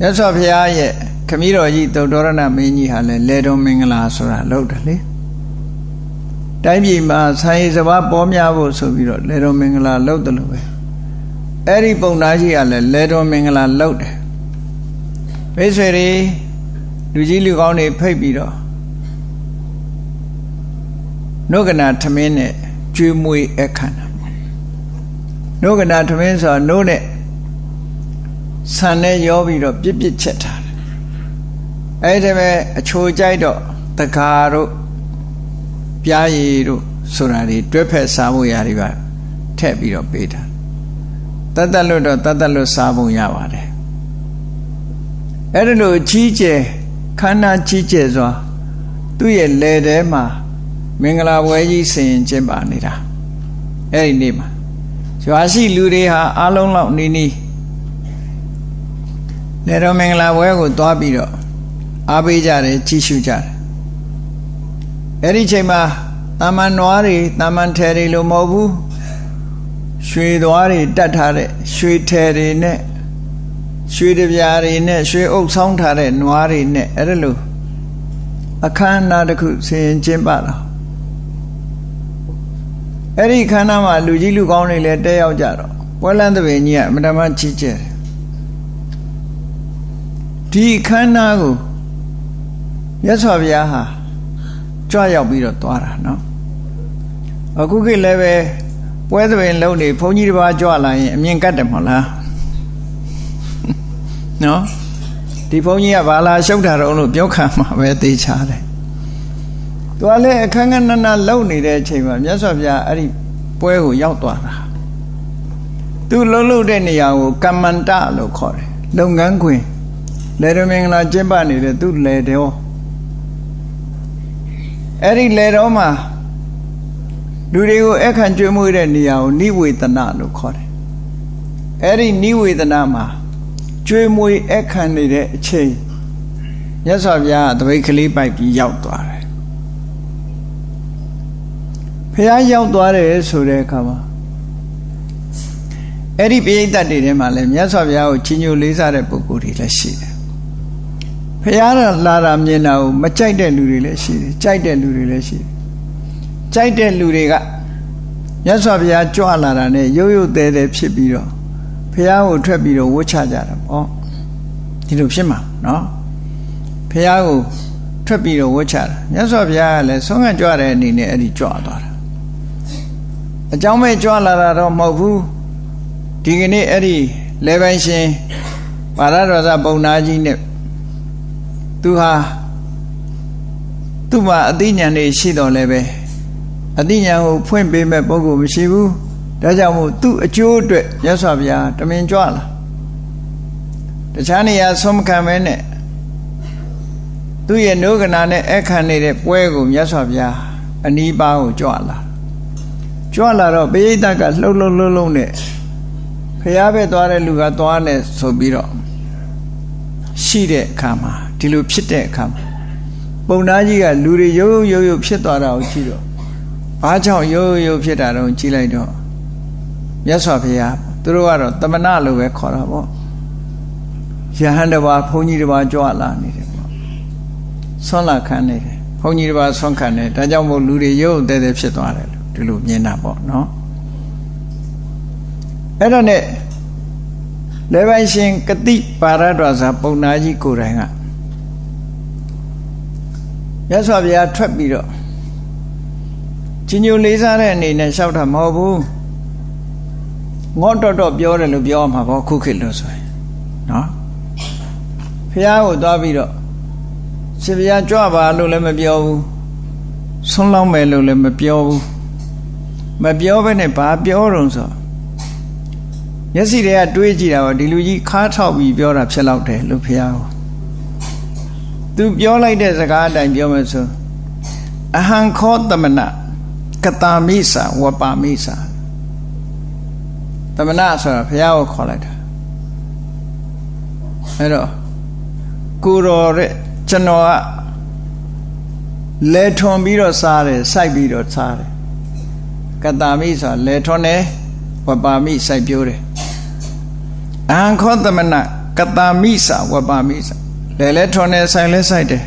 ရသော်ဘုရားရဲ့ခမည်းတော်ကြီးသုတ္တရဏမင်းကြီးဟာလည်းလေထွန်းမင်္ဂလာဆိုတာလုပ်တယ်လေတိုင်းပြည်မှာဆိုင်စဘာပေါ်များဖို့ဆိုပြီးတော့လေတော်မင်္ဂလာလုပ်တယ်လို့ပဲအဲ့ဒီပုံသားကြီးကလည်းလေတော်မင်္ဂလာလုပ်တယ်မိတ်ဆွေတွေလူကြီးလူကောင်းတွေဖိတ်ပြီးတော့နှုတ်ကနာထမင်းနဲ့ကျွေးမွေးအခမ်းတာ နှုတ်ကနာထမင်းဆိုတာနှုတ်နဲ့ဆန်နဲ့ရောပြီးတော့ပြစ်ပြစ်ချက်ထားတယ်အဲ့ဒီမဲ့အချိုကြိုက်တော့တကာတို့ပြားရည်တို့ဆိုတာတွေတွဲဖက်စားဖို့ရတယ်ပါထည့်ပြီးတော့ပေးတာတတ်တတ်လို့တော့တတ်တတ်လို့စားဖို့ရပါတယ်အဲ့ဒါလို့ကြီးကျယ်ခန္ဓာကြီးကျယ်စွာသူ့ရဲ့လယ်ထဲမှာမင်္ဂလာပွဲကြီးဆင်ကျင်းပါနေတာအဲ့ဒီနေ့မှာ ရွာရှိလူတွေဟာအလုံးလောက်နီးနီးလေတော်မင်္ဂလာပွဲကိုသွားပြီးတော့အားပေးကြတယ်ကြည်ရှုကြတယ်အဲ့ဒီချိန်မှာတာမန်နွားတွေတာမန်ထဲတွေလို့မဟုတ်ဘူးရွှေသွားတွေတတ်ထားတဲ့ရွှေထဲတွေနဲ့ရွှေတပြားတွေနဲ့ရွှေအုပ်ဆောင်းထားတဲ့နွားတွေနဲ့အဲ့ဒါလို့အခမ်းအနားတစ်ခုဆင်ရင်ကျင်းပတာ အဲ့ဒီခမ်းနားမှာလူကြီးလူကောင်းတွေလည်းတက်ရောက်ကြတော့ပွဲလန်းသဘင်ကြီးကအမတမချီးကျက်တယ်ဒီခမ်းနားကိုမြတ်စွာဘုရားဟာကြွရောက်ပြီးတော့သွားတာနော်အခုခေတ်လည်းပဲပွဲသဘင်လုံးနေဘုန်းကြီးတစ်ပါးကြွလာရင်အမြင်ကတ်တယ်မဟုတ်လားနော်ဒီဘုန်းကြီးကဘာလာရှုပ်တာတော့လို့ပြောခံမှာပဲသိချတယ် သူကလည်းအခန်းကဏ္ဍလုံနေတဲ့အချိန်မှာမြတ်စွာဘုရားအဲ့ဒီပွဲကိုရောက်သွားတာသူလှုပ်လှုပ်တဲ့နေရာကိုကမ္မန္တလို့ခေါ်တယ်လုပ်ငန်းခွင်လေရမင်္ဂလာကျင်းပနေတဲ့သူလေတော်အဲ့ဒီလေတော်မှာလူတွေကိုအခန့်ကျွေးမွေးတဲ့နေရာကိုနိဝေဒနာလို့ခေါ်တယ်အဲ့ဒီနိဝေဒနာမှာကျွေးမွေးအခန့်နေတဲ့အချိန်မြတ်စွာဘုရားတပိတ်ကလေးပိုက်ပြီးရောက်သွားတယ် ဖះရောက်သွားတယ်ဆိုတဲ့အခါမှာအဲ့ဒီပိဋကတ်တွေထဲမှာလည်းမြတ်စွာဘုရားကိုချီးညိုလေးစားတဲ့ပုဂ္ဂိုလ်တွေလည်းရှိတယ်ဖះလာတာမြင်တာကိုမကြိုက်တဲ့လူတွေလည်းရှိတယ်ကြိုက်တဲ့လူတွေလည်းရှိတယ်ကြိုက်တဲ့လူတွေကမြတ်စွာဘုရားကြွလာတာနဲ့ရုပ်ရုပ်သေးသေးဖြစ်ပြီးတော့ဖះကိုထွက်ပြီးတော့ဝှချကြတာပေါ့ဒီလိုဖြစ်မှာနော်ဖះကိုထွက်ပြီးတော့ဝှချတာမြတ်စွာဘုရားကလည်းဆုံးခံကြွတဲ့အနေနဲ့အဲ့ဒီကြွသွားတာ အကြောင်းမဲ့ကြွလာတာတော့မဟုတ်ဘူးဒီကနေ့အဲ့ဒီလေပိုင်ရှင်ပါရတော်သာပုံနာကြီးနဲ့သူဟာသူ့မှာအသိဉာဏ်တွေရှိတော်လဲပဲအသိဉာဏ်ကိုဖွင့်ပေးမဲ့ပုဂ္ဂိုလ်မရှိဘူးဒါကြောင့်မို့သူ့အကျိုးအတွက်မြတ်စွာဘုရားတမင်ကြွလာတခြားနေရာဆုံးမခံမဲနဲ့သူ့ရဲ့နှုတ်ကနာနဲ့အခန့်နေတဲ့ပွဲကိုမြတ်စွာဘုရားအနီးပါးကိုကြွလာ ကြွလာတော့ပိဋကတ်ကလှုပ်လှုပ်လှုပ်လှုပ်နဲ့ဖះပဲသွားတဲ့လူကသွားနေဆိုပြီးတော့ရှိတဲ့အခါမှာဒီလိုဖြစ်တဲ့အခါမှာပုံသားကြီးကလူတွေရုပ်ရုပ်ရုပ်ဖြစ်သွားတာကိုကြည့်တော့ဘာကြောင့်ရုပ်ရုပ်ဖြစ်တာတော့ကြည့်လိုက်တော့မြတ်စွာဘုရားသူတို့ကတော့တမနာလို့ပဲခေါ်တာပေါ့ယဟန်တပါဘုန်းကြီးတပါကြွလာနေတယ်ပေါ့ဆွမ်းလာခံနေတယ်ဘုန်းကြီးတပါဆွမ်းခံနေဒါကြောင့်မို့လူတွေရုပ်တဲတဲဖြစ်သွားတယ် ဒီလိုမြင်တာပေါ့နော်အဲ့တော့ ਨੇ လေပိုင်ရှင်ကတိပါရတော်စာပုံနာကြီးကိုယ်တိုင်ကရသော်ဗျာထွက်ပြီးတော့ကြီးညိုလေးစားတဲ့အနေနဲ့လျှောက်တာမဟုတ်ဘူးငေါတော့တော့ပြောတယ်လို့ပြောမှာပေါ့ခုခေတ်လို့ဆိုရင်နော်ဖះကိုသွားပြီးတော့ရှင်ဗျာကြွပါလို့လည်းမပြောဘူးဆွန်းလောင်းမယ်လို့လည်းမပြောဘူး မပြောဘဲနဲ့ဘာပြောတော့ဆိုမျက်စိတွေကတွေးကြည့်တာပေါ့ဒီလူကြီးခါထောက်ပြီးပြောတာဖြစ်တော့တယ်လို့ဖះကိုသူပြောလိုက်တဲ့စကားအတိုင်းပြောမယ်ဆိုအဟံခောတမနကတာမိစာဝပါမိစာတမနဆိုတာဘုရားကိုခေါ်လိုက်တာအဲ့တော့ကိုတော်တဲ့ကျွန်တော်ကလဲထွန်ပြီးတော့စားတယ်စိုက်ပြီးတော့စားတယ် ကတာမိဆိုတာလဲထွန်တယ်ဝပါမိစိုက်ပြိုးတယ်အဟံခောတမနကတာမိစာဝပါမိစာလဲလဲထွန်တယ်ဆိုင်လဲဆိုင်တယ်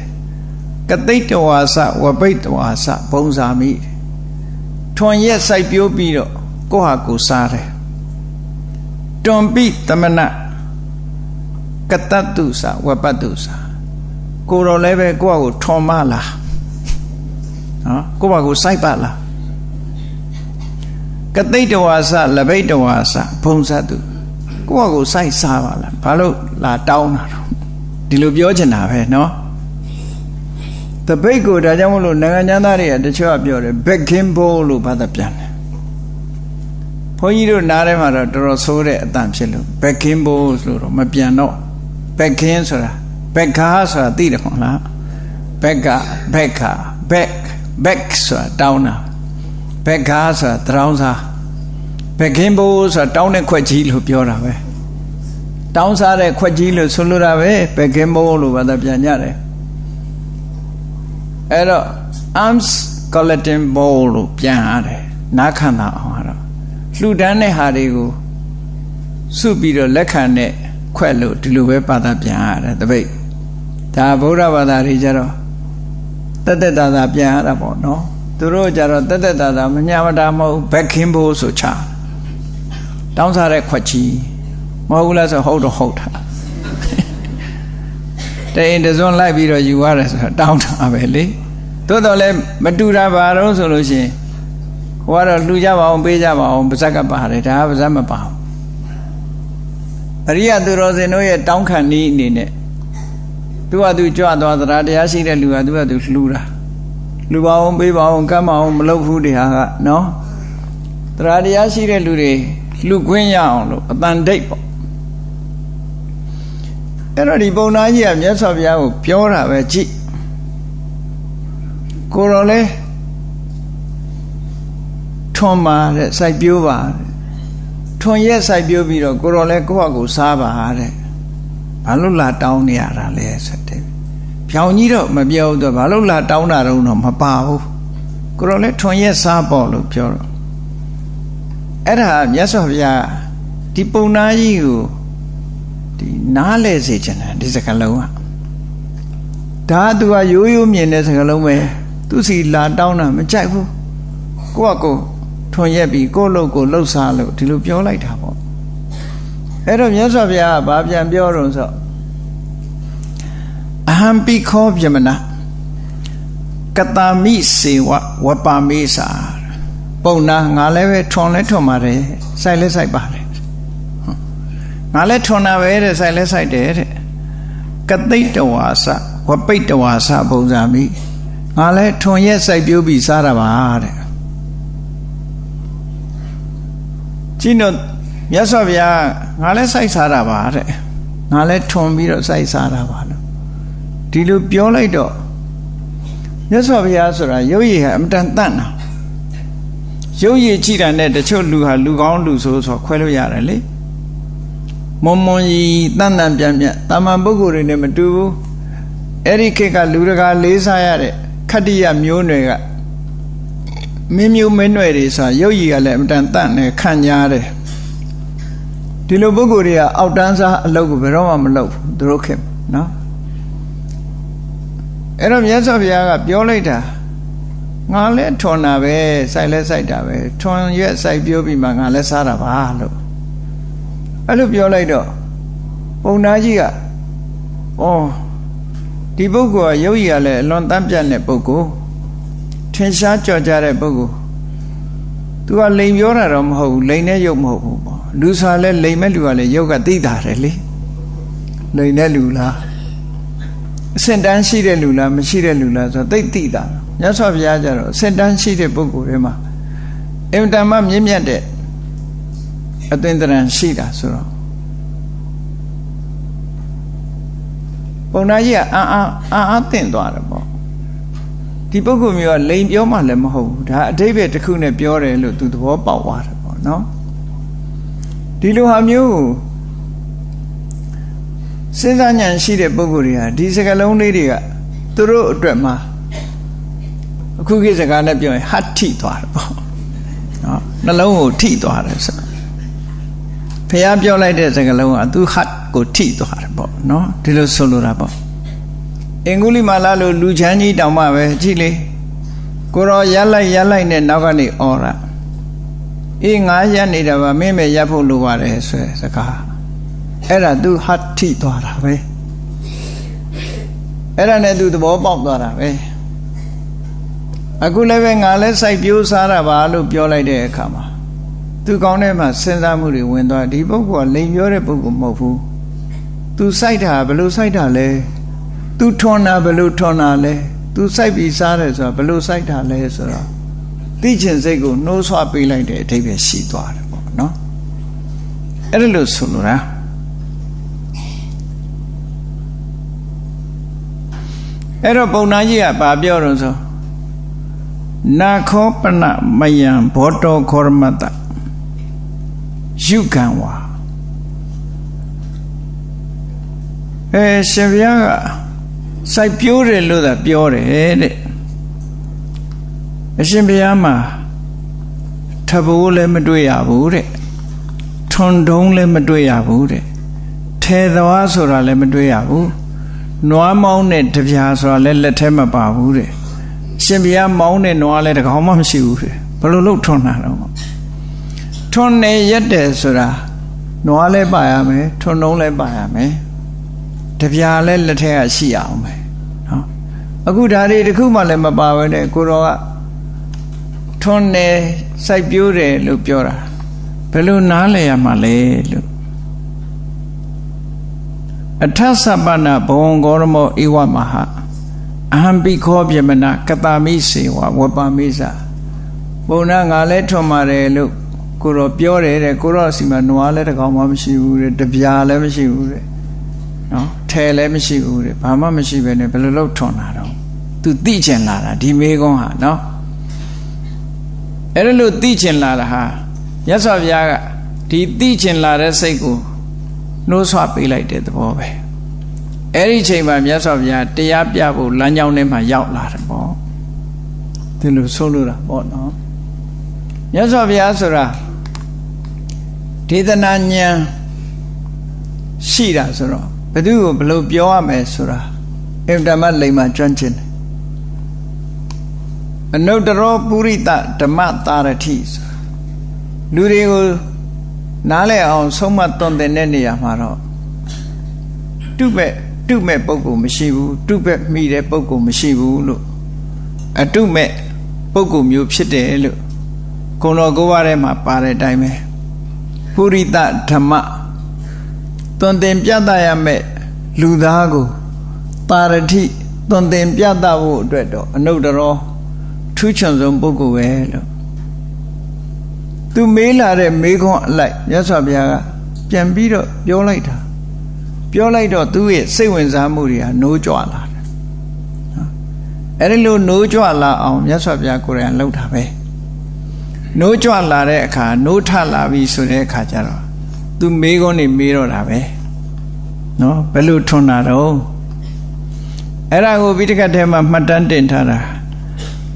ကတိတ်တဝါစဝပိတ်တဝါစဘုံစာမိထွန်ရက်စိုက်ပြိုးပြီးတော့ကိုဟာကိုစားတယ်တွန်ပိတမနကတတ္တုစာဝပတ္တုစာကိုတော်လည်းပဲကိုယ့်ကိုထွန်မလားနော်ကိုယ့်ဘာကိုစိုက်ပါလား ကတိတ်တဝါစလပိတ်တဝါစဘုံစတုကိုယ့်ဘာကိုစိုက်စားပါလားဘာလို့လာတောင်းတာတော့ဒီလိုပြောချင်တာပဲเนาะတပိတ်ကိုဒါကြောင့်မလို့နိုင်ငံသားတွေကတချို့ကပြောတယ် backing bowl လို့ဘာသာပြန်တယ်ဘုန်းကြီးတို့နားထဲမှာတော့တော်တော်ဆိုးတဲ့အတန်ဖြစ်လို့ backing bowl လို့တော့မပြန်တော့ backing ဆိုတာ backer ဆိုတာသိတယ်မဟုတ်လား backer backer back back ဆိုတာတောင်းတာ backer ဆိုတာတောင်းစား backing bowl ဆိုတာတောင်းတဲ့ခွက်ကြီးလို့ပြောတာပဲတောင်းစားတဲ့ခွက်ကြီးလို့ဆိုလိုတာပဲဘယ်ကင်းမိုးလို့ဘာသာပြန်ကြတယ်အဲ့တော့ arms collecting bowl လို့ပြန်ရတယ်နားခံတာအောင်ကတော့လှူဒန်းတဲ့ဟာတွေကိုစုပြီးတော့လက်ခံတဲ့ခွက်လို့ဒီလိုပဲဘာသာပြန်ရတယ်တပိတ်ဒါဗုဒ္ဓဘာသာတွေကြတော့တက်တက်တာတာပြန်ရတာပေါ့နော် သူတို့ကြတော့တက်တက်တာတာမညာမတာမဟုတ်ဘက်ခင်းဖို့ဆိုချတောင်းစားတဲ့ခွက်ကြီးမဟုတ်ဘူးလားဆိုဟုတ်တော့ဟုတ်တာတဲ့ရင်တစွန်းလိုက်ပြီးတော့ယူရတယ်ဆိုတော့တောင်းတာပဲလေသို့တော်လည်းမတူတာပါတော့ဆိုလို့ရှိရင်ဟိုကတော့လှူကြပါအောင်ပေးကြပါအောင်ပါဇက်ကပါတယ်ဒါကပါဇက်မပါဘူးအရိယသူတော်စင်တို့ရဲ့တောင်းခံနည်းအနေနဲ့သူကသူကြွသွားသလားတရားရှိတဲ့လူကသူကသူလှူတာ လူပါအောင်ပေးပါအောင်ကမ်းပါအောင်မလုပ်ဘူးတရားကနော်တရားတရားရှိတဲ့လူတွေလှူခွင့်ရအောင်လို့အတန်ဒိတ်ပေါ့အဲ့တော့ဒီပုံနာကြီးကမြတ်စွာဘုရားကိုပြောတာပဲကြည့်ကိုတော်လဲထွန်ပါတဲ့စိုက်ပြိုးပါထွန်ရက်စိုက်ပြိုးပြီးတော့ကိုတော်လဲကိုယ့်ဟာကိုစားပါတဲ့ဘာလို့လာတောင်းနေရတာလဲဆိုတဲ့ ဖြောင်ကြီးတော့မပြောတော့ဘာလို့လာတောင်းတာတော့မပါဘူးကိုတော်လဲထွန်ရက်စားပေါ့လို့ပြောတော့အဲ့ဒါမြတ်စွာဘုရားဒီပုံနာကြီးကိုဒီနားလဲစေချင်တယ်ဒီစကားလုံးကဒါသူကရိုးရိုးမြင်တဲ့စကားလုံးပဲသူစီလာတောင်းတာမကြိုက်ဘူးကိုကကိုထွန်ရက်ပြီးကိုလှုပ်ကိုလှုပ်စားလို့ဒီလိုပြောလိုက်တာပေါ့အဲ့တော့မြတ်စွာဘုရားကဘာပြန်ပြောတော့ဆိုအ ဟံပိခောပြမနာကတာမိစေဝဝပါမေစာပုံနာငါလည်းပဲထွန်လဲထွန်ပါတယ်စိုက်လဲစိုက်ပါတယ်ငါလည်းထွန်တာပဲတဲ့စိုက်လဲစိုက်တယ်တဲ့ကတိတ်တဝါစဝပိတ်တဝါစပုံစံမိငါလည်းထွန်ရက်စိုက်ပြိုးပြီးစားတာပါတဲ့ကြည့်တော့မြတ်စွာဘုရားငါလည်းစိုက်စားတာပါတဲ့ငါလည်းထွန်ပြီးတော့စိုက်စားတာပါလို့ ဒီလိုပြောလိုက်တော့မြတ်စွာဘုရားဆိုတာရုပ်ရည်ဟာအမတန်တန့်တာရုပ်ရည်ကြည့်တာနဲ့တချို့လူဟာလူကောင်းလူဆိုးဆိုခွဲလို့ရတယ်လေမွန်မွန်ကြီးတန်တန်ပြန်ပြန်တာမန်ပုဂ္ဂိုလ်တွေနဲ့မတူဘူးအဲ့ဒီခေတ်ကလူတကာလေးစားရတဲ့ခတ္တိယမျိုးနွယ်ကမင်းမျိုးမင်းနွယ်တွေဆိုရုပ်ရည်ကလည်းအမတန်တန့်နေခံညားတယ်ဒီလိုပုဂ္ဂိုလ်တွေကအောက်တန်းစားအလုပ်ကိုဘယ်တော့မှမလုပ်ဘူးသူတို့ခင်နော် အဲ့တော့မြတ်စွာဘုရားကပြောလိုက်တာငါလည်းထွန်တာပဲစိုက်လဲစိုက်တာပဲထွန်ရွက်စိုက်ပြောပြီးမှငါလည်းစားတာပါလို့အဲ့လိုပြောလိုက်တော့ပုံနာကြီးကဩဒီပုဂ္ဂိုလ်ကရုပ်ရည်ကလည်းအလွန်တမ်းပြတ်တဲ့ပုဂ္ဂိုလ်ထင်ရှားကြော်ကြတဲ့ပုဂ္ဂိုလ်သူကလိန်ပြောတာတော့မဟုတ်ဘူးလိန်နဲ့ရုပ်မဟုတ်ဘူးပေါ့လူစားလဲလိန်မဲ့လူကလည်းရုပ်ကသိတာတယ်လေလိန်တဲ့လူလား အစင်တန်းရှိတဲ့လူလားမရှိတဲ့လူလားဆိုတော့သိသိတာမြတ်စွာဘုရားကျတော့အစင်တန်းရှိတဲ့ပုဂ္ဂိုလ်တွေမှာအင်တန်မှမြင့်မြတ်တဲ့အသင်္တရံရှိတာဆိုတော့ပုံနာကြီးကအာအာအာအာတင့်သွားတယ်ပေါ့ဒီပုဂ္ဂိုလ်မျိုးကလိန်ပြောမှလည်းမဟုတ်ဘူးဒါအတိပ္ပယ်တစ်ခုနဲ့ပြောတယ်လို့သူသဘောပေါက်သွားတယ်ပေါ့နော်ဒီလိုဟာမျိုးကို စဉ်းစားဉာဏ်ရှိတဲ့ပုဂ္ဂိုလ်တွေဟာဒီစကလုံးလေးတွေကသူတို့အတွက်မှာအခုခေတ်စကားနဲ့ပြောရင်ဟတ်ထိသွားတယ်ပေါ့နော်နှလုံးကိုထိသွားတယ်ဆိုဖះပြောလိုက်တဲ့စကလုံးကသူဟတ်ကိုထိသွားတယ်ပေါ့နော်ဒီလိုဆိုလိုတာပေါ့အင်္ဂုလိမာလာလိုလူချမ်းကြီးတောင်မှပဲကြည့်လေကိုရောရလိုက်ရလိုက်နဲ့နောက်ကနေអော်ရအေးငါရက်နေတာပါမင်းပဲရက်ဖို့လိုပါတယ်ဆိုစကား အဲ့ဒါသူဟတ်ထိသွားတာပဲအဲ့ဒါနဲ့သူသဘောပေါက်သွားတာပဲအခုလည်းပဲငါလည်းစိုက်ပြိုးစားတာပါလို့ပြောလိုက်တဲ့အခါမှာသူကောင်းတဲ့မှာစဉ်းစားမှုတွေဝင်သွားဒီပုဂ္ဂိုလ်ကလိန်ပြောတဲ့ပုဂ္ဂိုလ်မဟုတ်ဘူးသူစိုက်တာဘယ်လိုစိုက်တာလဲသူထွန်တာဘယ်လိုထွန်တာလဲသူစိုက်ပြီးစားတယ်ဆိုတာဘယ်လိုစိုက်တာလဲဆိုတော့သိချင်စိတ်ကိုနှိုးဆွပေးလိုက်တဲ့အထိပ္ပယ်ရှိသွားတယ်ပေါ့နော်အဲ့ဒါလို့ဆိုလိုတာ အဲ့တော့ပုံနာကြီးကဘာပြောတော့ဆိုနာခောပနမယံဘောတောခောရမတယုကံဝါအဲရှင်ဘုရားကစိုက်ပြိုးတယ်လို့သာပြောတယ်တဲ့အရှင်ဘုရားမှာထဘိုးလည်းမတွေ့ရဘူးတဲ့ထွန်တုံးလည်းမတွေ့ရဘူးတဲ့ထဲသွားဆိုတာလည်းမတွေ့ရဘူး နွားမောင်းတဲ့တပြားဆိုတာလည်းလက်ထဲမပါဘူးတဲ့ရှင်ဘုရားမောင်းတဲ့နွားလည်းတကောင်မှမရှိဘူးတဲ့ဘယ်လိုလုပ်ထွန်တာတော့ထွန်နေရက်တယ်ဆိုတာနွားလည်းပါရမယ်ထွန်တုံးလည်းပါရမယ်တပြားလည်းလက်ထဲကရှိအောင်ပဲနော်အခုဓာရီတခုမှလည်းမပါဘဲနဲ့ကိုတော်ကထွန်းနေစိုက်ပြိုးတယ်လို့ပြောတာဘယ်လိုနားလည်ရမှာလဲလို့ အထသပ္ပနာဘဝံဂေါရမောဧဝမဟာအဟံပိခောပြမနာကတာမိစေဝဝပမိစဘုံနာငါလဲထွန်ပါတယ်လို့ကိုတော့ပြောတယ်တဲ့ကိုတော့စီမှာနွားလဲတကောင်မှမရှိဘူးတဲ့တပြားလည်းမရှိဘူးတဲ့နော်ထဲလည်းမရှိဘူးတဲ့ဘာမှမရှိပဲနဲ့ဘယ်လိုလုပ်ထွန်တာတော့သူသိကျင်လာတာဒီမေကုန်းဟာနော်အဲ့ဒါလို့သိကျင်လာတာဟာမြတ်စွာဘုရားကဒီသိကျင်လာတဲ့စိတ်ကို နှိုးဆွပေးလိုက်တဲ့သဘောပဲအဲ့ဒီချိန်မှာမြတ်စွာဘုရားတရားပြဖို့လမ်းကြောင်းထဲမှာရောက်လာတယ်ပေါ့ဒီလိုဆိုလိုတာပေါ့နော်မြတ်စွာဘုရားဆိုတာဒေသနာဉာဏ်ရှိတာဆိုတော့ဘယ်သူကိုဘယ်လိုပြောရမယ်ဆိုတာအင်တမလိမ္မာကျွမ်းကျင်တယ်အနုတ္တရောပုရိသဓမ္မတာရတိလူတွေကို နားလည်အောင်ဆုံးမသွန်သင်တဲ့နေရာမှာတော့တုမဲ့တုမဲ့ပုဂ္ဂိုလ်မရှိဘူးတုမဲ့မိတဲ့ပုဂ္ဂိုလ်မရှိဘူးလို့အတုမဲ့ပုဂ္ဂိုလ်မျိုးဖြစ်တယ်လို့ကုံတော်ကိုးပါးထဲမှာပါတဲ့အတိုင်းပဲပုရိသဓမ္မသွန်သင်ပြသရမယ့်လူသားကိုပါရတိသွန်သင်ပြသဖို့အတွက်တော့အနုတ္တရောထူးချွန်ဆုံးပုဂ္ဂိုလ်ပဲလို့ သူမေးလာတဲ့မေးခွန်းအလိုက်မြတ်စွာဘုရားကပြန်ပြီးတော့ပြောလိုက်တာပြောလိုက်တော့သူ့ရဲ့စိတ်ဝင်စားမှုတွေဟာနိုးကြွလာတယ်အဲ့ဒီလိုနိုးကြွလာအောင်မြတ်စွာဘုရားကိုယ်တိုင်လှုပ်တာပဲနိုးကြွလာတဲ့အခါနိုးထလာပြီဆိုတဲ့အခါကျတော့သူမေးခွန်းနေမေးတော့တာပဲနော်ဘယ်လိုထွန်းတာတော့အဲ့ဒါကိုပြီးတခါတည်းမှာမှတ်တမ်းတင်ထားတာ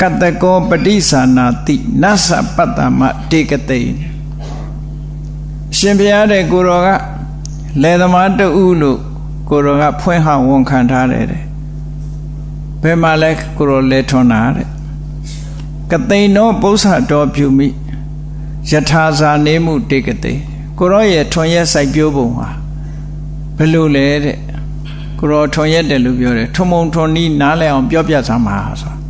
ကတကောပฏิသနာတိနသပတ္တမတေကတိရှင်ဘုရားတဲ့ကိုတော်ကလယ်သမားတူလို့ကိုတော်ကဖွင့်ဟဝန်ခံထားတယ်တဲ့ဘယ်မှာလဲကိုတော်လဲထွန်းတာတဲ့ကတိန်သောပု္ပ္ပာတော်ပြုမိယထာဇာနေမှုတေကတိကိုရောရဲ့ထွန်ရက်စိုက်ပြိုးပုံဟာဘယ်လိုလဲတဲ့ကိုရောထွန်ရက်တယ်လို့ပြောတယ်ထွန်မုံထွန်နီးနားလဲအောင်ပြောပြစမ်းပါဆို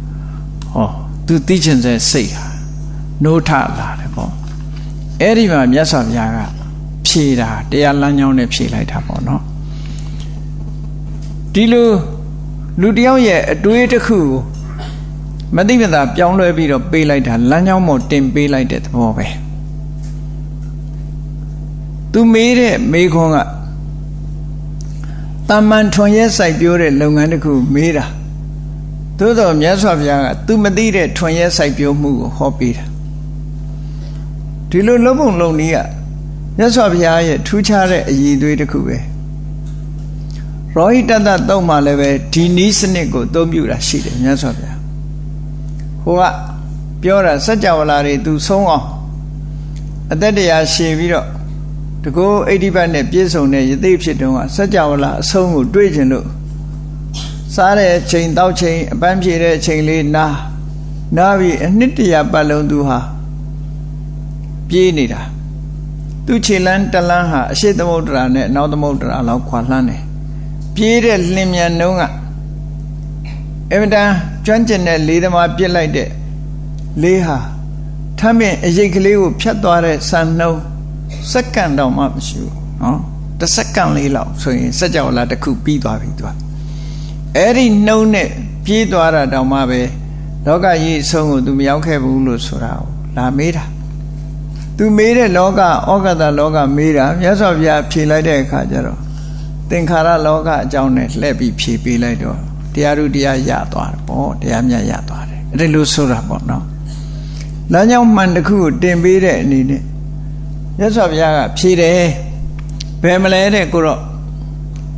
ဟောသူသိချင်တဲ့စိတ်ဟာနိုးထလာတယ်ပေါ့အဲ့ဒီမှာမြတ်စွာဘုရားကဖြေတာတရားလမ်းကြောင်းနဲ့ဖြေလိုက်တာပေါ့နော်ဒီလိုလူတယောက်ရဲ့အတွေးတစ်ခုကိုမသိမသာပြောင်းလဲပြီးတော့ပေးလိုက်တာလမ်းကြောင်းပေါ်တင်ပေးလိုက်တဲ့သဘောပဲသူမေးတဲ့မေးခွန်းကတာမန်ထွန်ရဲစိုက်ပြိုးတဲ့လုပ်ငန်းတစ်ခုမေးတာ သို့တော်မြတ်စွာဘုရားကသူမသိတဲ့ထွန်ရဲစိုက်ပြိုးမှုကိုဟောပေးတာဒီလိုလုံးပုံလုံးနည်းကမြတ်စွာဘုရားရဲ့ထူးခြားတဲ့အည်သွေးတစ်ခုပဲရောဟိတတတုံးမှာလည်းပဲဒီနီးစနစ်ကိုအသုံးပြုတာရှိတယ်မြတ်စွာဘုရားဟိုကပြောတာစัจ java လာတွေသူဆုံးအောင်အသက်တရားရှည်ပြီးတော့တကောအိဋ္ဌိပတ်နဲ့ပြည့်စုံတဲ့ယသိဖြစ်တုန်းကစัจ java လာအဆုံးကိုတွေးကျင်လို့ စားတဲ့ချိန်တောက်ချိန်အပန်းဖြေတဲ့ချိန်လေးနားနားပြီးအနှစ်တရာပတ်လုံးသူဟာပြေးနေတာသူခြေလန်းတလန်းဟာအရှိသမုဒ္ဒရာနဲ့အနောက်သမုဒ္ဒရာလောက်ခွာလှမ်းတယ်ပြေးတဲ့လင်မြန်နှုံးကအမတန်ကျွမ်းကျင်တဲ့လေးသမားပြစ်လိုက်တဲ့လေးဟာထမ်းပင်အရိတ်ကလေးကိုဖြတ်သွားတဲ့ဆန်နှုံးစက္ကန့်တောင်မှမရှိဘူးနော်တစ်စက္ကန့်လေးလောက်ဆိုရင်စက်ကြောလာတစ်ခုပြီးသွားပြီသူက အဲ့ဒီနှုံးနဲ့ပြေးသွားတာတောင်မှပဲလောကကြီးအဆုံးကိုသူမရောက်ခဲ့ဘူးလို့ဆိုတာကိုလာမေးတာသူမေးတဲ့လောကဩကတလောကမေးတာမြတ်စွာဘုရားဖြေလိုက်တဲ့အခါကျတော့သင်္ခါရလောကအကြောင်းနဲ့လှည့်ပြီးဖြေပေးလိုက်တော့တရားတို့တရားရသွားတယ်ပေါ့တရားမြတ်ရသွားတယ်အဲ့ဒါလို့ဆိုတာပေါ့နော်လမ်းကြောင်းမှန်တစ်ခုကိုတင်ပေးတဲ့အနေနဲ့မြတ်စွာဘုရားကဖြေတယ်ဘယ်မလဲတဲ့ကိုတော့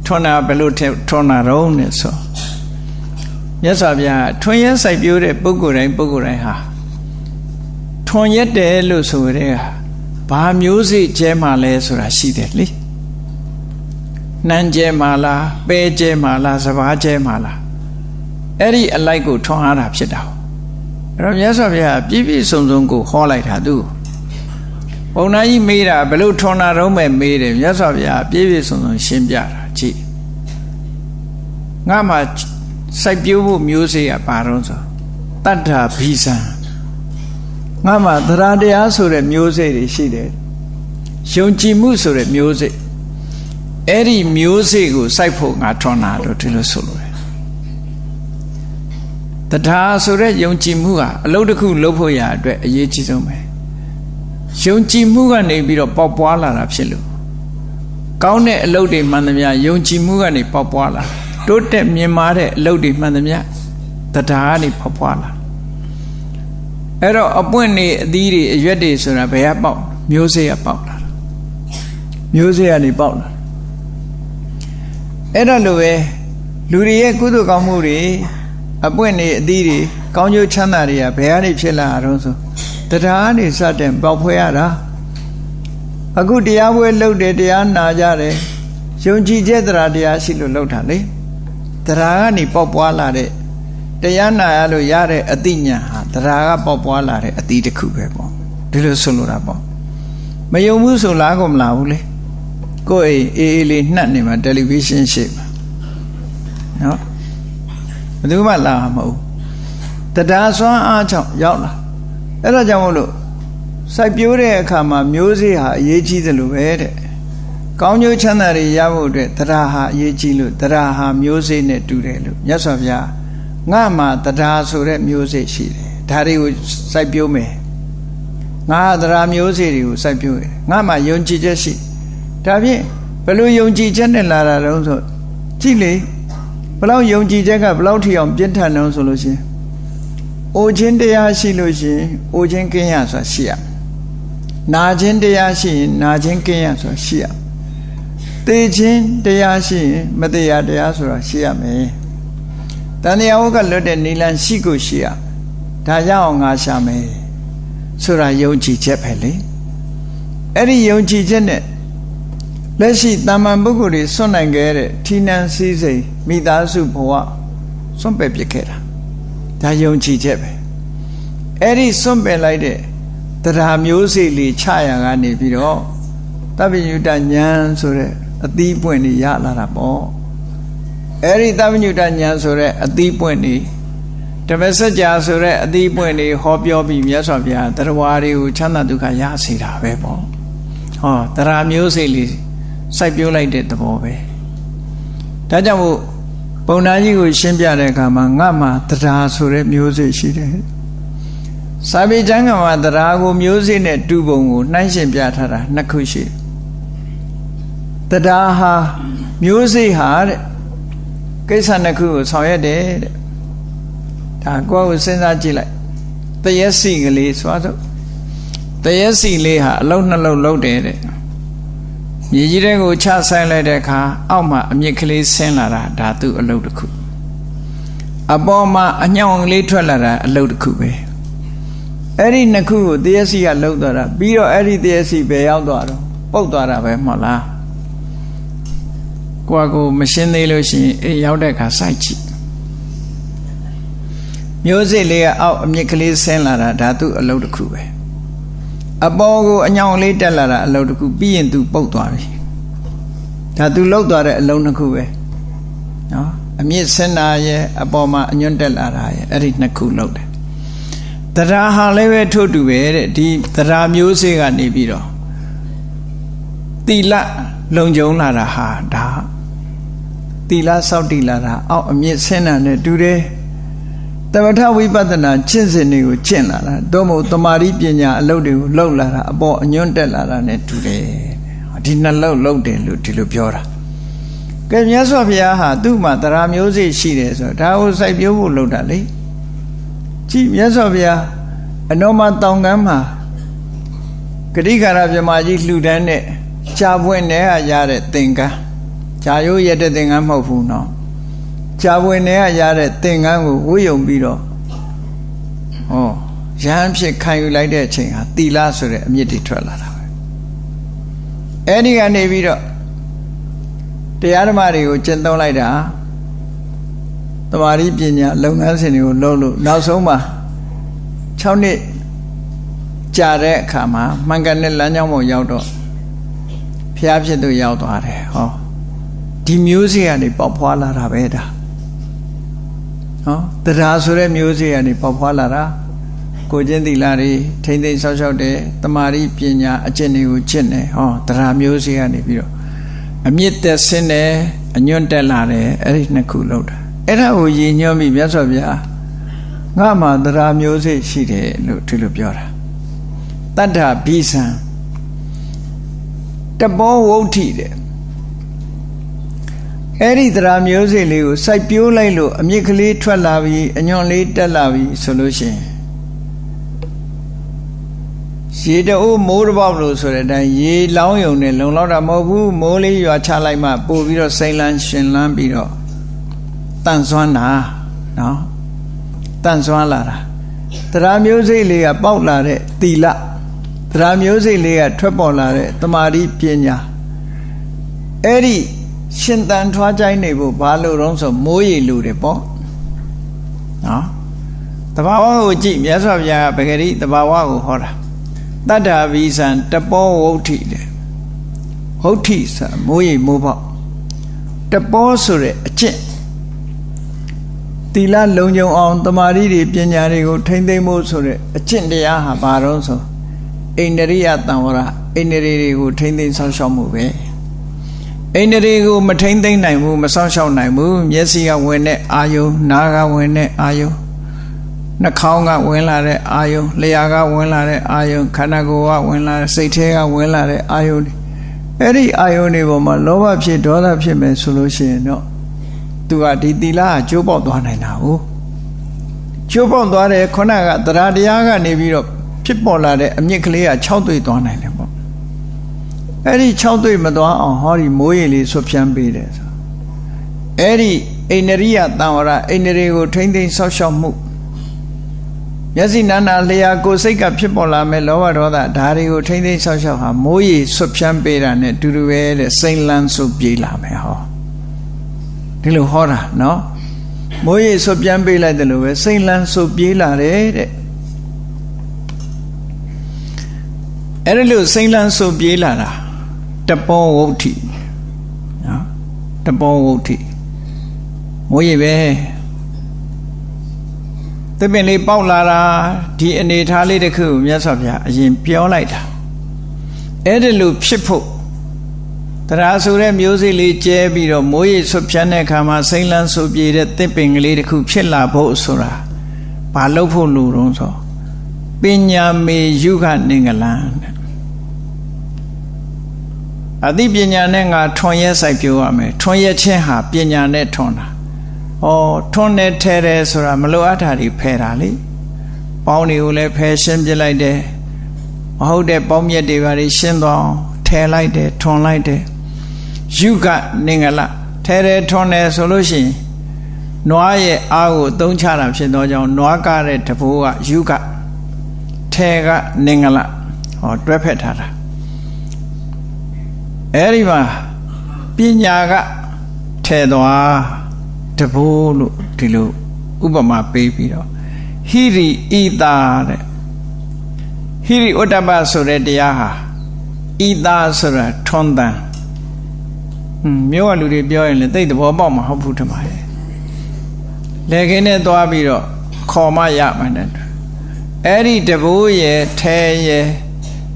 ထွန်းတာဘယ်လိုထွန်းတာတော့နဲ့ဆို မြတ်စွာဘုရားထွန်းရက်စိုက်ပျိုးတဲ့ပုဂ္ဂိုလ်တိုင်းပုဂ္ဂိုလ်တိုင်းဟာထွန်းရက်တယ်လို့ဆိုတဲ့ဟာဘာမျိုးစိကျဲမှလဲဆိုတာရှိတယ်လေနှမ်းကျဲမှလားပဲကျဲမှလားစဘာကျဲမှလားအဲ့ဒီအလိုက်ကိုထွန်းအားတာဖြစ်တာအဲ့တော့မြတ်စွာဘုရားပြည့်ပြည့်စုံစုံကိုဟောလိုက်တာသူဘုံနာကြီးမေးတာဘယ်လိုထွန်းတာတော့မဲ့မေးတယ်မြတ်စွာဘုရားပြည့်ပြည့်စုံစုံရှင်းပြတာကြည့်ငါမှ စိုက်ပျိုးဖို့မျိုးစေ့ကပါတော့ဆိုတတ္ထာဘိဇံငါမှသရတရားဆိုတဲ့မျိုးစေ့တွေရှိတယ်ယုံကြည်မှုဆိုတဲ့မျိုးစေ့အဲ့ဒီမျိုးစေ့ကိုစိုက်ဖို့ငါထွန်းတာတော့ဒီလိုဆိုလို့တရားဆိုတဲ့ယုံကြည်မှုဟာအလုပ်တစ်ခုလုပ်ဖို့ရအတွက်အရေးကြီးဆုံးပဲယုံကြည်မှုကနေပြီးတော့ပေါက်ပွားလာတာဖြစ်လို့ကောင်းတဲ့အလုပ်တွေမှန်သမျှယုံကြည်မှုကနေပေါက်ပွားလာတိုး တက်မြင်မာတဲ့အလုပ်တွေမှန်သမျှတရားကနေပေါက်ပွားလာအဲ့တော့အပွင့်နေအသီးတွေအရွက်တွေဆိုတာဘယ်ကပေါက်မျိုးစေ့ကပေါက်လာတာမျိုးစေ့ကနေပေါက်လာအဲ့တော့လိုပဲလူတွေရဲ့ကုသိုလ်ကောင်းမှုတွေအပွင့်နေအသီးတွေကောင်းကျိုးချမ်းသာတွေကဘယ်ကနေဖြစ်လာတော့ဆိုတရားကနေစတဲ့ပေါက်ဖွဲရတာအခုတရားပွဲလုပ်တယ်တရားနာကြတယ်ယုံကြည်ချက်တရားတရားရှိလို့လုပ်တာလေ တရားကနေပေါက်ပွားလာတဲ့တရားနာရလို့ရတဲ့အသိဉာဏ်ဟာတရားကပေါက်ပွားလာတဲ့အသီးတစ်ခုပဲပေါ့ဒီလိုဆိုလိုတာပေါ့မယုံဘူးဆိုလားကိုမလာဘူးလေကိုယ်အိမ်အေးအေးလေးနှက်နေမှာတယ်လီဗီရှင်းရှိမှာနော်ဘယ်သူမှလာမှာမဟုတ်တရားစွမ်းအားကြောင့်ရောက်လာအဲ့ဒါကြောင့်မို့လို့စိုက်ပျိုးတဲ့အခါမှာမျိုးစေ့ဟာအရေးကြီးသလိုပဲတဲ့ ကောင်းကျိုးချမ်းသာတွေရဖို့အတွက်တရားဟာအရေးကြီးလို့တရားဟာမျိုးစေ့နဲ့တူတယ်လို့မြတ်စွာဘုရားငါမှာတရားဆိုတဲ့မျိုးစေ့ရှိတယ်ဒါတွေကိုစိုက်ပျိုးမယ်ငါတရားမျိုးစေ့တွေကိုစိုက်ပျိုးတယ်ငါမှာယုံကြည်ချက်ရှိဒါဖြင့်ဘယ်လိုယုံကြည်ချက်နဲ့လာတာတုံးဆိုကြည့်လေဘယ်လောက်ယုံကြည်ချက်ကဘယ်လောက်ထီအောင်ပြင်းထန်တုံးဆိုလို့ရှိရင်အိုခြင်းတရားရှိလို့ရှိရင်အိုခြင်းကင်းရဆိုတာရှိရနာခြင်းတရားရှိရင်နာခြင်းကင်းရဆိုတာရှိရ သေခြင်းတရားရှိရင်မတရားတရားဆိုတာရှိရမယ်တန်တရားဝကလွတ်တဲ့နိလန်ရှိကိုရှိရဒါရအောင်ငါရှာမယ်ဆိုတာယုံကြည်ချက်ပဲလေအဲ့ဒီယုံကြည်ချက်နဲ့လက်ရှိတာမန်ပုဂ္ဂိုလ်တွေစွန့်နိုင်ခဲ့တဲ့ဌိနံစည်းစိမ်မိသားစုဘဝစွန့်ပယ်ပစ်ခဲ့တာဒါယုံကြည်ချက်ပဲအဲ့ဒီစွန့်ပယ်လိုက်တဲ့တရားမျိုးစေ့လေးချရကနေပြီးတော့တပ္ပညုတဉာဏ်ဆိုတဲ့ အသီးပွင့်တွေရလာတာပေါ့အဲ့ဒီတပ္ပညုတဉာဏ်ဆိုတဲ့အသီးပွင့်တွေဓမ္မစကြာဆိုတဲ့အသီးပွင့်တွေဟောပြောပြီးမြတ်စွာဘုရားတရားဝါတွေကိုချမ်းသာဒုက္ခရစေတာပဲပေါ့ဟောတရားမျိုးစေ့လေးစိုက်ပျိုးလိုက်တဲ့သဘောပဲဒါကြောင့်မို့ပုံနာကြီးကိုရှင်းပြတဲ့အခါမှာငါမှာတရားဆိုတဲ့မျိုးစေ့ရှိတယ်စာပေကျမ်းကမှာတရားကိုမျိုးစေ့နဲ့တူပုံကိုနှိုင်းရှင်ပြထားတာနှစ်ခုရှိတယ် တရားဟာမျိုးစေ့ဟာတဲ့ကိစ္စနှစ်ခုကိုဆောင်ရွက်တယ်တဲ့ဒါကိုယ်ကိုစဉ်းစားကြည့်လိုက်တရက်စီကလေးဆိုတော့တရက်စီလေးဟာအလုံးနှလုံးလုံးတယ်တဲ့မြေကြီးတဲ့ကိုချဆိုင်လိုက်တဲ့အခါအောက်မှာအမြင့်ကလေးဆင်းလာတာဒါသူ့အလုပ်တစ်ခုအပေါ်မှာအညောင်ကလေးထွက်လာတာအလုပ်တစ်ခုပဲအဲ့ဒီနှစ်ခုကိုတရက်စီကလှုပ်သွားတာပြီးတော့အဲ့ဒီတရက်စီပဲရောက်သွားတော့ပုတ်သွားတာပဲမဟုတ်လား ကိုကကိုမရှင်းသေးလို့ရှိရင်အေးရောက်တဲ့အခါစိုက်ကြည့်မျိုးစိလေးကအောက်အမြင့်ကလေးဆင်းလာတာဒါသူ့အလုပ်တစ်ခုပဲအပေါ်ကိုအညောင်လေးတက်လာတာအလုံးတစ်ခုပြီးရင်သူပုတ်သွားပြီဒါသူလှုပ်သွားတဲ့အလုံးတစ်ခုပဲနော်အမြင့်ဆင်းတာရဲ့အပေါ်မှာအညွန့်တက်လာတာရဲ့အဲ့ဒီနှစ်ခုလှုပ်တယ်တရားဟာလည်းပဲထို့တူပဲတဲ့ဒီတရားမျိုးစေ့ကနေပြီးတော့တိလလုံခြုံလာတာဟာဒါ တိလစောက်တိလာတာအောက်အမြင့်ဆင်းတာနဲ့တူတယ်တမထဝိပဿနာကျင့်စဉ်တွေကိုကျင့်လာတာတော့မဟုတ်တမာရီပညာအလုပ်တွေကိုလုပ်လာတာအပေါ်အညွန့်တက်လာတာ ਨੇ တူတယ်ဒီနှလုံးလုံးတယ်လို့ဒီလိုပြောတာကဲမြတ်စွာဘုရားဟာသူ့မှာတရားမျိုးစေ့ရှိတယ်ဆိုတော့ဒါကိုစိုက်ပျိုးဖို့လုပ်တာလေကြည့်မြတ်စွာဘုရားအနောမတောင်ကမ်းမှာဂရိကာရမြမကြီးလှူဒန်းတဲ့ကြာပွင့်တဲ့ရတဲ့သင်္ကန်း ဂျာရိုးရတဲ့သင်္ကန်းမဟုတ်ဘူးနော်ဂျာဝင်တွေကရတဲ့သင်္ကန်းကိုဝှယုံပြီးတော့ဟောရဟန်းဖြစ်ခံယူလိုက်တဲ့အချိန်ဟာတီလာဆိုတဲ့အမြင့်တွေထွက်လာတာပဲအဲ့ဒီကနေပြီးတော့တရားဓမ္မတွေကိုကျင့်သုံးလိုက်တာတမာရီပညာလုပ်ငန်းစဉ်တွေကိုလုပ်လို့နောက်ဆုံးမှာ6နှစ်ကြာတဲ့အခါမှာမှန်ကန်တဲ့လမ်းကြောင်းပေါ်ရောက်တော့ဖျားဖြစ်သူရောက်သွားတယ်ဟော ဒီမျိုးစေ့ကနေပေါက်ဖွာလာတာပဲဒါနော်တရားဆိုတဲ့မျိုးစေ့ကနေပေါက်ဖွာလာတာကိုချင်းသီလာတွေထိမ့်သိမ့်ဆောက်ရှောက်တဲ့တမာရီပညာအကျင့်တွေကိုကျင့်တယ်ဟောတရားမျိုးစေ့ကနေပြီးတော့အမြင့်သက်ဆင်းတယ်အညွန့်တက်လာတယ်အဲ့ဒီနှစ်ခုလောက်တာအဲ့ဒါကိုရည်ညွှန်းပြီးမြတ်စွာဘုရားငါမှတရားမျိုးစေ့ရှိတယ်လို့ဒီလိုပြောတာတတ္ထဘိဆံတဘောဝုဋ္ဌိတဲ့ အဲ့ဒီတရားမျိုးစေ့လေးကိုစိုက်ပျိုးလိုက်လို့အမြင့်ကလေးထွက်လာပြီးအညွန့်လေးတက်လာပြီးဆိုလို့ရှိရင်ရေတအိုးမိုးတစ်ပေါက်လို့ဆိုတဲ့အတိုင်းရေလောင်းယုံနဲ့လုံလောက်တာမဟုတ်ဘူးမိုးလေးရွာချလိုက်မှပို့ပြီးတော့စိမ့်လန်းရှင်လန်းပြီးတော့တန့်စွမ်းတာနော်တန့်စွမ်းလာတာတရားမျိုးစိတ်လေးကပေါက်လာတဲ့တီလတရားမျိုးစိတ်လေးကထွက်ပေါ်လာတဲ့တမာတိပညာအဲ့ဒီ ရှင်တန်ထွားကြိုင်းနေဖို့ဘာလို့တော့ဆိုမိုးရေလူတယ်ပေါ့နော်တဘာဝကိုကြည့်မြတ်စွာဘုရားကပဂရိတဘာဝကိုဟောတာတတ္တာဘိဇံတပောဝုဋ္ဌိတဲ့ဝုဋ္ဌိဆိုမိုးရိပ်မိုးပေါက်တပောဆိုတဲ့အကျင့်သီလလုံခြုံအောင်တမာရီတွေပညာတွေကိုထိမ့်သိမ့်ဖို့ဆိုတဲ့အကျင့်တရားဟာဘာတော့ဆိုအိန္ဒရိယတံဝရအိန္ဒြေတွေကိုထိမ့်သိမ့်ဆောက်ရှောက်မှုပဲ အိန္ဒြေကိုမထိမ့်သိမ့်နိုင်ဘူးမဆောက်ရှောက်နိုင်ဘူးမျက်စိကဝင်တဲ့အာယုနားကဝင်တဲ့အာယုနှာခေါင်းကဝင်လာတဲ့အာယုလျှာကဝင်လာတဲ့အာယုခန္ဓာကိုယ်ကဝင်လာတဲ့စိတ်ထဲကဝင်လာတဲ့အာယုအဲ့ဒီအာယုတွေပေါ်မှာလောဘဖြစ်ဒေါသဖြစ်မယ်ဆိုလို့ရှိရင်တော့သူကဒီသီလကကျိုးပေါက်သွားနိုင်တာဟုတ်ကျိုးပေါက်သွားတယ်ခုနကတရားတရားကနေပြီးတော့ဖြစ်ပေါ်လာတဲ့အမြင့်ကလေးက6တွေ့သွားနိုင်တယ်ပေါ့ အဲ့ဒီ6တွေ့မသွားအောင်ဟောဒီမိုးရေလေးဆွဖြန်းပေးတယ်ဆိုအဲ့ဒီအိန္ဒရိယတံဝရအိန္ဒြေကိုထိမ့်သိမ့်ဆောက်ရှောက်မှုမျက်စိနာနာလျာကိုစိတ်ကဖြစ်ပေါ်လာမဲ့လောဘဒေါသဒါတွေကိုထိမ့်သိမ့်ဆောက်ရှောက်ဟာမိုးရေဆွဖြန်းပေးတာနဲ့တူတူပဲတဲ့စိမ့်လန်းဆုပြေးလာမယ်ဟောဒီလိုဟောတာနော်မိုးရေဆွပြန်ပေးလိုက်တယ်လို့ပဲစိမ့်လန်းဆုပြေးလာတယ်တဲ့အဲ့ဒါလို့စိမ့်လန်းဆုပြေးလာတာ တပောဝုဋ္ဌိနော်တပောဝုဋ္ဌိမိုးရေပဲသစ်ပင်လေးပေါက်လာတာဒီအနေထားလေးတစ်ခုကိုမြတ်စွာဘုရားအရင်ပြောလိုက်တာအဲ့ဒါလို့ဖြစ်ဖို့တရားဆိုတဲ့မျိုးစေ့လေးကျဲပြီးတော့မိုးရေဆွဖြန်းတဲ့အခါမှာစိမ့်လန်းဆူပြေတဲ့သစ်ပင်ကလေးတစ်ခုဖြစ်လာဖို့ဆိုတာဘာလုပ်ဖို့လိုတော့ဆိုပညာမေယုခနင်္ဂလံ အသိပညာနဲ့ငါထွန်ရဲစိုက်ပြောရမယ်ထွန်ရဲခြင်းဟာပညာနဲ့ထွန်တာဩထွန်နဲ့ထဲတယ်ဆိုတာမလိုအပ်တာတွေဖယ်တာလေပေါင်းတွေကိုလည်းဖယ်ရှင်းပြလိုက်တယ်မဟုတ်တဲ့ပေါင်းမြက်တွေပါရှင်းသွားအောင်ထဲလိုက်တယ်ထွန်လိုက်တယ်ယုကနင်္ဂလထဲထဲထွန်တယ်ဆိုလို့ရှိရင်နွားရဲ့အားကိုသုံးချတာဖြစ်သောကြောင့်နွားကတဲ့တဘိုးကယုကထဲကနင်္ဂလဟောတွဲဖက်ထားတာ အဲဒီမှာပညာကထဲသွားတဘိုးလို့ဒီလိုဥပမာပေးပြီးတော့ဟိရိဣတာတဲ့ဟိရိဥတ္တပဆိုတဲ့တရားဟာဣတာဆိုတာထွန်းတန်ဟွန်းမြို့ကလူတွေပြောရင်လည်းသိတဲ့သဘောပေါက်မှာဟုတ်ဘူးထင်ပါရဲ့လေခင်းနဲ့သွားပြီးတော့ခေါ်မရမှန်းတယ်အဲ့ဒီတဘိုးရဲ့ထဲရဲ့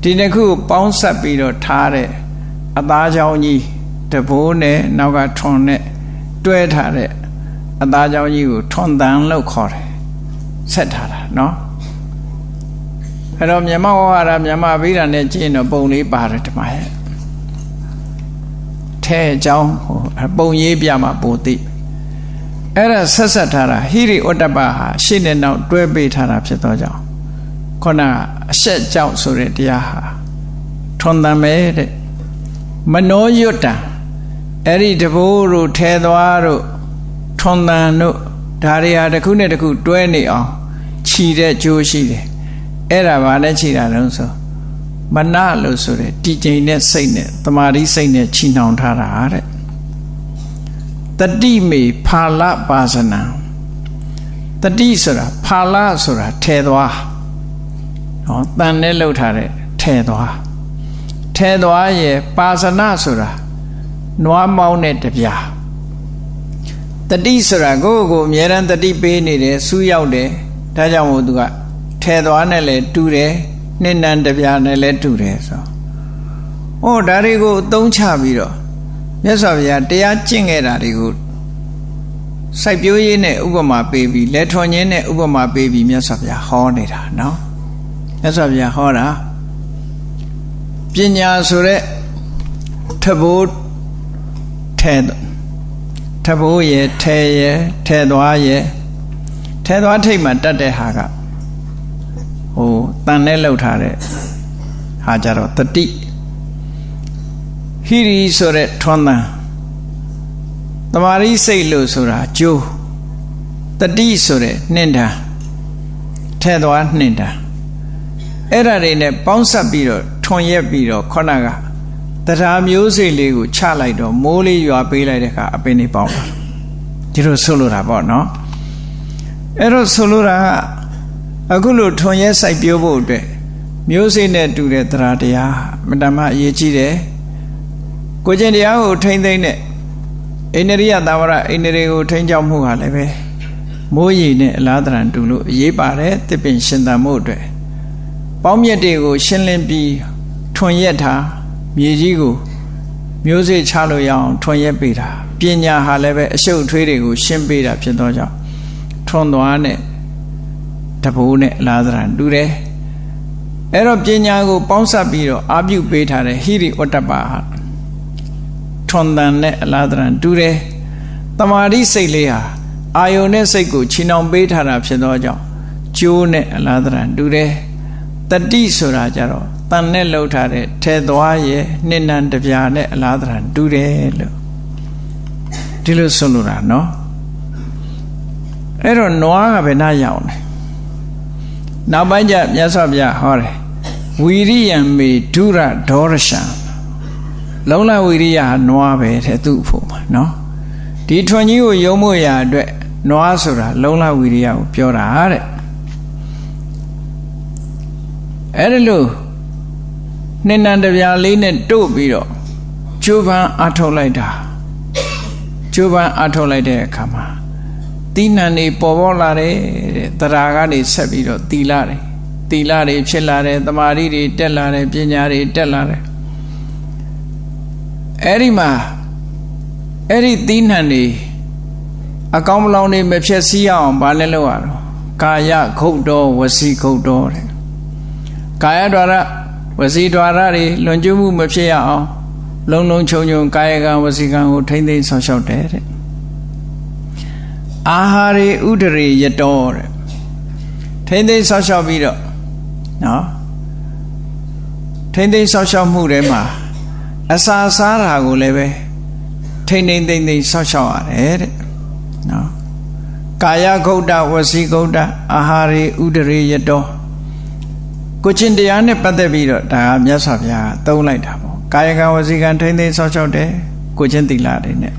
ဒီနှစ်ခုပေါင်းဆက်ပြီးတော့ထားတဲ့ အသားချောင်းကြီးတဘိုးနဲ့နောက်ကထွန်နဲ့တွဲထားတဲ့အသားချောင်းကြီးကိုထွန်တန်လို့ခေါ်တယ်ဆက်ထားတာเนาะအဲ့တော့မြန်မာဝါရမြန်မာဗိဓာနဲ့ကျင့်တော့ပုံလေးပါတယ်ဒီမှာရဲ့ထဲအကြောင်းဟိုပုံရေးပြမှာပိုသိအဲ့ဒါဆက်ဆက်ထားတာဟိရိဩတ္တပဟာရှေ့နဲ့နောက်တွဲပေးထားတာဖြစ်သောကြောင့်ခုနအဆက်ကြောင့်ဆိုတဲ့တရားဟာထွန်တံပဲတဲ့ မနောယွတ်တံအဲ့ဒီတဘိုးတို့ထဲသွားတို့ထွန်တန်တို့ဒါတွေဟာတစ်ခုနဲ့တစ်ခုတွဲနေအောင်ခြီတဲ့ကြိုးရှိတယ်အဲ့ဒါဘာနဲ့ခြီတာလဲဆိုမနလို့ဆိုတဲ့တည်ကျိန်တဲ့စိတ်နဲ့တမာတိစိတ်နဲ့ခြီနှောင်ထားတာတဲ့တတိမေဖာလပါစနံတတိဆိုတာဖာလဆိုတာထဲသွားဟောတန်နဲ့လှုပ်ထားတဲ့ထဲသွား ထဲသွားရဲ့ပါစနဆိုတာနွားမောင်းတဲ့တပြားတတိဆိုတာကိုယ့်ကိုယ်အမြဲတမ်းတတိပေးနေတယ်စူးရောက်တယ်ဒါကြောင့်မို့သူကထဲသွားနဲ့လည်းတူတယ်နှစ်နန်တပြားနဲ့လည်းတူတယ်ဆို။ဩဒါတွေကိုအသုံးချပြီးတော့မြတ်စွာဘုရားတရားကျင့်ခဲ့တာတွေကိုစိုက်ပျိုးရေးနဲ့ဥပမာပေးပြီးလက်ထွန်ခြင်းနဲ့ဥပမာပေးပြီးမြတ်စွာဘုရားဟောနေတာနော်။မြတ်စွာဘုရားဟောတာ ပညာဆိုတဲ့ထဘိုးထဲထဘိုးရဲ့ထဲရဲ့ထဲသွားရဲ့ထဲသွားထိတ်မှတတ်တဲ့ဟာကဟိုတန်နဲ့လှုပ်ထားတဲ့ဟာကြတော့တတိဟိရိဆိုတဲ့ထွန်းတန်တမာရိစိတ်လို့ဆိုတာကျိုးတတိဆိုတဲ့နှင့်တာထဲသွားနှင့်တာ အဲ့ဒါတွေနဲ့ပေါင်းစပ်ပြီးတော့ထွန်ရက်ပြီးတော့ခေါဏကတရားမျိုးစိတ်လေးကိုချလိုက်တော့မိုးလေးရွာပေးလိုက်တဲ့အခါအပင်တွေပေါင်းလာဒီလိုဆိုလိုတာပေါ့နော်အဲ့တော့ဆိုလိုတာကအခုလိုထွန်ရဲစိုက်ပျိုးဖို့အတွက်မျိုးစိနဲ့တူတဲ့တရားတရားမတမအရေးကြီးတယ်ကိုကျင်တရားကိုထိမ့်သိမ့်တဲ့အိန္ဒိယသာဝရအိန္ဒိယကိုထိမ့်ကြောက်မှုဟာလည်းပဲမိုးရီနဲ့အလားတရံတူလို့အရေးပါတယ်တစ်ပင်ရှင်သန်မှုအတွက် ပေါင်းမြက်တွေကို ရှင်းလင်းပြီးထွန်ရက်ထားမြေကြီးကိုမျိုးစေ့ချလို့ရအောင်ထွန်ရက်ပေးတာပညာဟာလည်းပဲအရှုပ်ထွေးတွေကို ရှင်းပေးတာဖြစ်သောကြောင့်ထွန်သွားနဲ့တဘိုးနဲ့လာသရံတူတယ်အဲ့တော့ပညာကို ပေါင်းစပ်ပြီးတော့အာပြုပေးထားတဲ့ဟိရိဝတ္တပဟာထွန်တန်နဲ့အလားသရံတူတယ်တမာတိစိတ်လေးဟာအာယုန်နဲ့စိတ်ကိုချီနှောင်ပေးထားတာဖြစ်သောကြောင့်ကျိုးနဲ့အလားသရံတူတယ် တတိဆိုတာကြတော့တန်နဲ့လှုပ်ထားတဲ့ထဲသွားရဲ့နှစ်နံတပြာနဲ့အလားသရံတူတယ်လို့ဒီလိုဆိုလိုတာနော်အဲ့တော့နွားကဘယ်နှရောက်လဲနောက်ပိုင်းကျမြတ်စွာဘုရားဟောတယ်ဝီရိယံမေဒုရဒေါရရှံလုံးလဝီရိယနွားပဲတဲ့သူ့ဖို့မှာနော်ဒီထွန်ကြီးကိုယုံမို့ရာအတွက်နွားဆိုတာလုံးလဝီရိယကိုပြောတာတဲ့ အဲ့ဒါလို့နှစ်နံတပြားလေးနဲ့တို့ပြီးတော့ကျိုးပန်းအထုတ်လိုက်တာကျိုးပန်းအထုတ်လိုက်တဲ့အခါမှာတိဏ္ဏနေပေါ်ပေါ်လာတယ်တဲ့တရားကနေဆက်ပြီးတော့တီလာတယ်တီလာတွေဖြစ်လာတယ်တမာရီတွေတက်လာတယ်ပညာတွေတက်လာတယ်အဲ့ဒီမှာအဲ့ဒီတိဏ္ဏနေအကောင်းမလောင်နေမဖြစ်စည်းအောင်ဘာလဲလို့ရတော့ကာယခုတ်တော်ဝစီခုတ်တော်တဲ့ ကာယ द्वार ဝစီ द्वार တွေလွန်ကျူးမှုမဖြစ်ရအောင်လုံလုံခြုံခြုံကာယကံဝစီကံကိုထိမ့်သိမ်းဆောင်ရှောက်တယ်တဲ့အာဟာရေဥဒရေယတောတဲ့ထိမ့်သိမ်းဆောက်ရှောက်ပြီးတော့နော်ထိမ့်သိမ်းဆောက်ရှောက်မှုထဲမှာအစာစားတာကိုလည်းပဲထိမ့်သိမ့်သိမ့်သိမ့်ဆောက်ရှောက်ရတယ်တဲ့နော်ကာယဂုတ်တဝစီဂုတ်တအာဟာရေဥဒရေယတော ကိုချင်းတရားနဲ့ပတ်သက်ပြီးတော့ဒါကမြတ်စွာဘုရားသုံးလိုက်တာပေါ့ကာယကံဝစီကံထိမ့်သိမ့်ဆောက်ရှောက်တယ်ကိုချင်းတိလာတွေနဲ့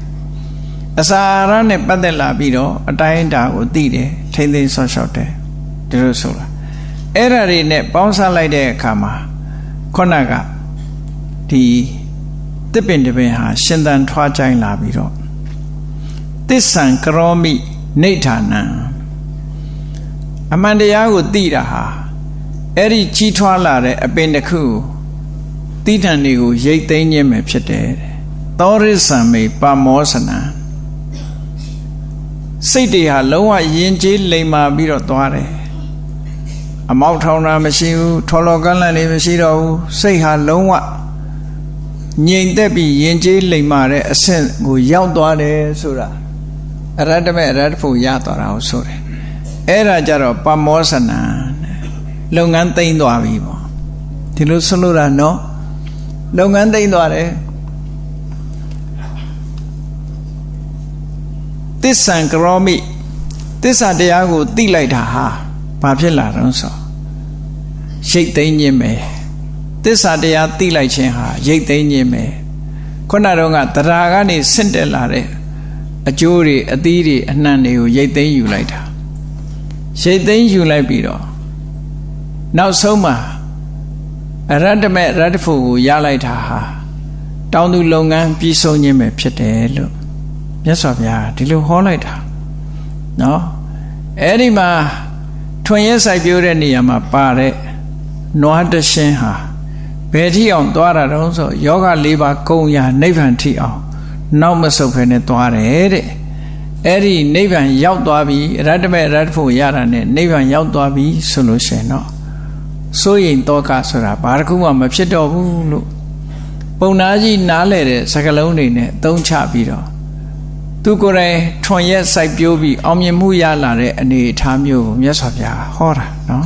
အစာရနဲ့ပတ်သက်လာပြီးတော့အတိုင်းအတာကိုသိတယ်ထိမ့်သိမ်းဆော့ရှော့တယ်ဒီလိုဆိုတာအဲ့ဓာတွေနဲ့ပေါင်းစပ်လိုက်တဲ့အခါမှာခုနကဒီတစ်ပင်တစ်ပင်ဟာရှင်သန်ထွားကြိုင်လာပြီးတော့သစ္ဆံကရောမိနေဌာနံအမှန်တရားကိုသိတာဟာ အဲ့ဒီကြီးထွားလာတဲ့အပင်တစ်ခုတိဋ္ဌံတွေကိုရိတ်သိမ်းခြင်းပဲဖြစ်တယ်သောရိသံမေပမောစနံစိတ်တွေဟာလုံးဝယဉ်ကျေးလိမ်မာပြီးတော့သွားတယ်အမောက်ထောင်တာမရှိဘူးထော်လော်ကန်းလန့်တွေမရှိတော့ဘူးစိတ်ဟာလုံးဝငြိမ်သက်ပြီးယဉ်ကျေးလိမ်မာတဲ့အဆင့်ကိုရောက်သွားတယ်ဆိုတာအရတ္တမေအရတ္တဖို့ရသွားတာကိုဆိုတယ်အဲ့ဒါကြတော့ပမောစနာ လုပ်ငန်းသိမ့်သွားပြီပေါ့ဒီလိုဆိုလို့တာနော်လုပ်ငန်းသိမ့်သွားတယ်သစ္ဆံကရောမိသစ္စာတရားကိုသိလိုက်တာဟာဘာဖြစ်လာတော့ဆိုရိတ်သိမ်းခြင်းပဲသစ္စာတရားသိလိုက်ခြင်းဟာရိတ်သိမ်းခြင်းပဲခုနတော့ကတရားကနေဆင့်တက်လာတဲ့အကျိုးတွေအသီးတွေအနှံ့တွေကိုရိတ်သိမ်းယူလိုက်တာရိတ်သိမ်းယူလိုက်ပြီးတော့ နောက်ဆုံးမှာအရတ္တမေရတ္တဖို့ကိုရလိုက်တာဟာတောင်းသူလုပ်ငန်းပြီးဆုံးခြင်းပဲဖြစ်တယ်လို့မြတ်စွာဘုရားဒီလိုဟောလိုက်တာနော်အဲ့ဒီမှာထွင်ရဲဆိုင်ပြိုးတဲ့နေရာမှာပါတဲ့နွားတရှင်းဟာဘယ်ထိအောင်သွားတာတုံးဆိုယောဂ၄ပါးကုံရာနိဗ္ဗာန်ထိအောင်နောက်မဆုတ်ဖ ೇನೆ သွားတယ်တဲ့အဲ့ဒီနိဗ္ဗာန်ရောက်သွားပြီရတ္တမေရတ္တဖို့ရတာနဲ့နိဗ္ဗာန်ရောက်သွားပြီဆိုလို့ရှိရင်တော့ စိုးရိမ်တော့ကဆိုတာဘာတစ်ခုမှမဖြစ်တော့ဘူးလို့ပုံနာကြီးနားလဲတဲ့စကလုံးတွေနဲ့သုံးချပြီးတော့သူကိုယ်တိုင်ထွန်ရက်စိုက်ပျိုးပြီးအောင်မြင်မှုရလာတဲ့အနေအထားမျိုးကိုမြတ်စွာဘုရားဟောတာနော်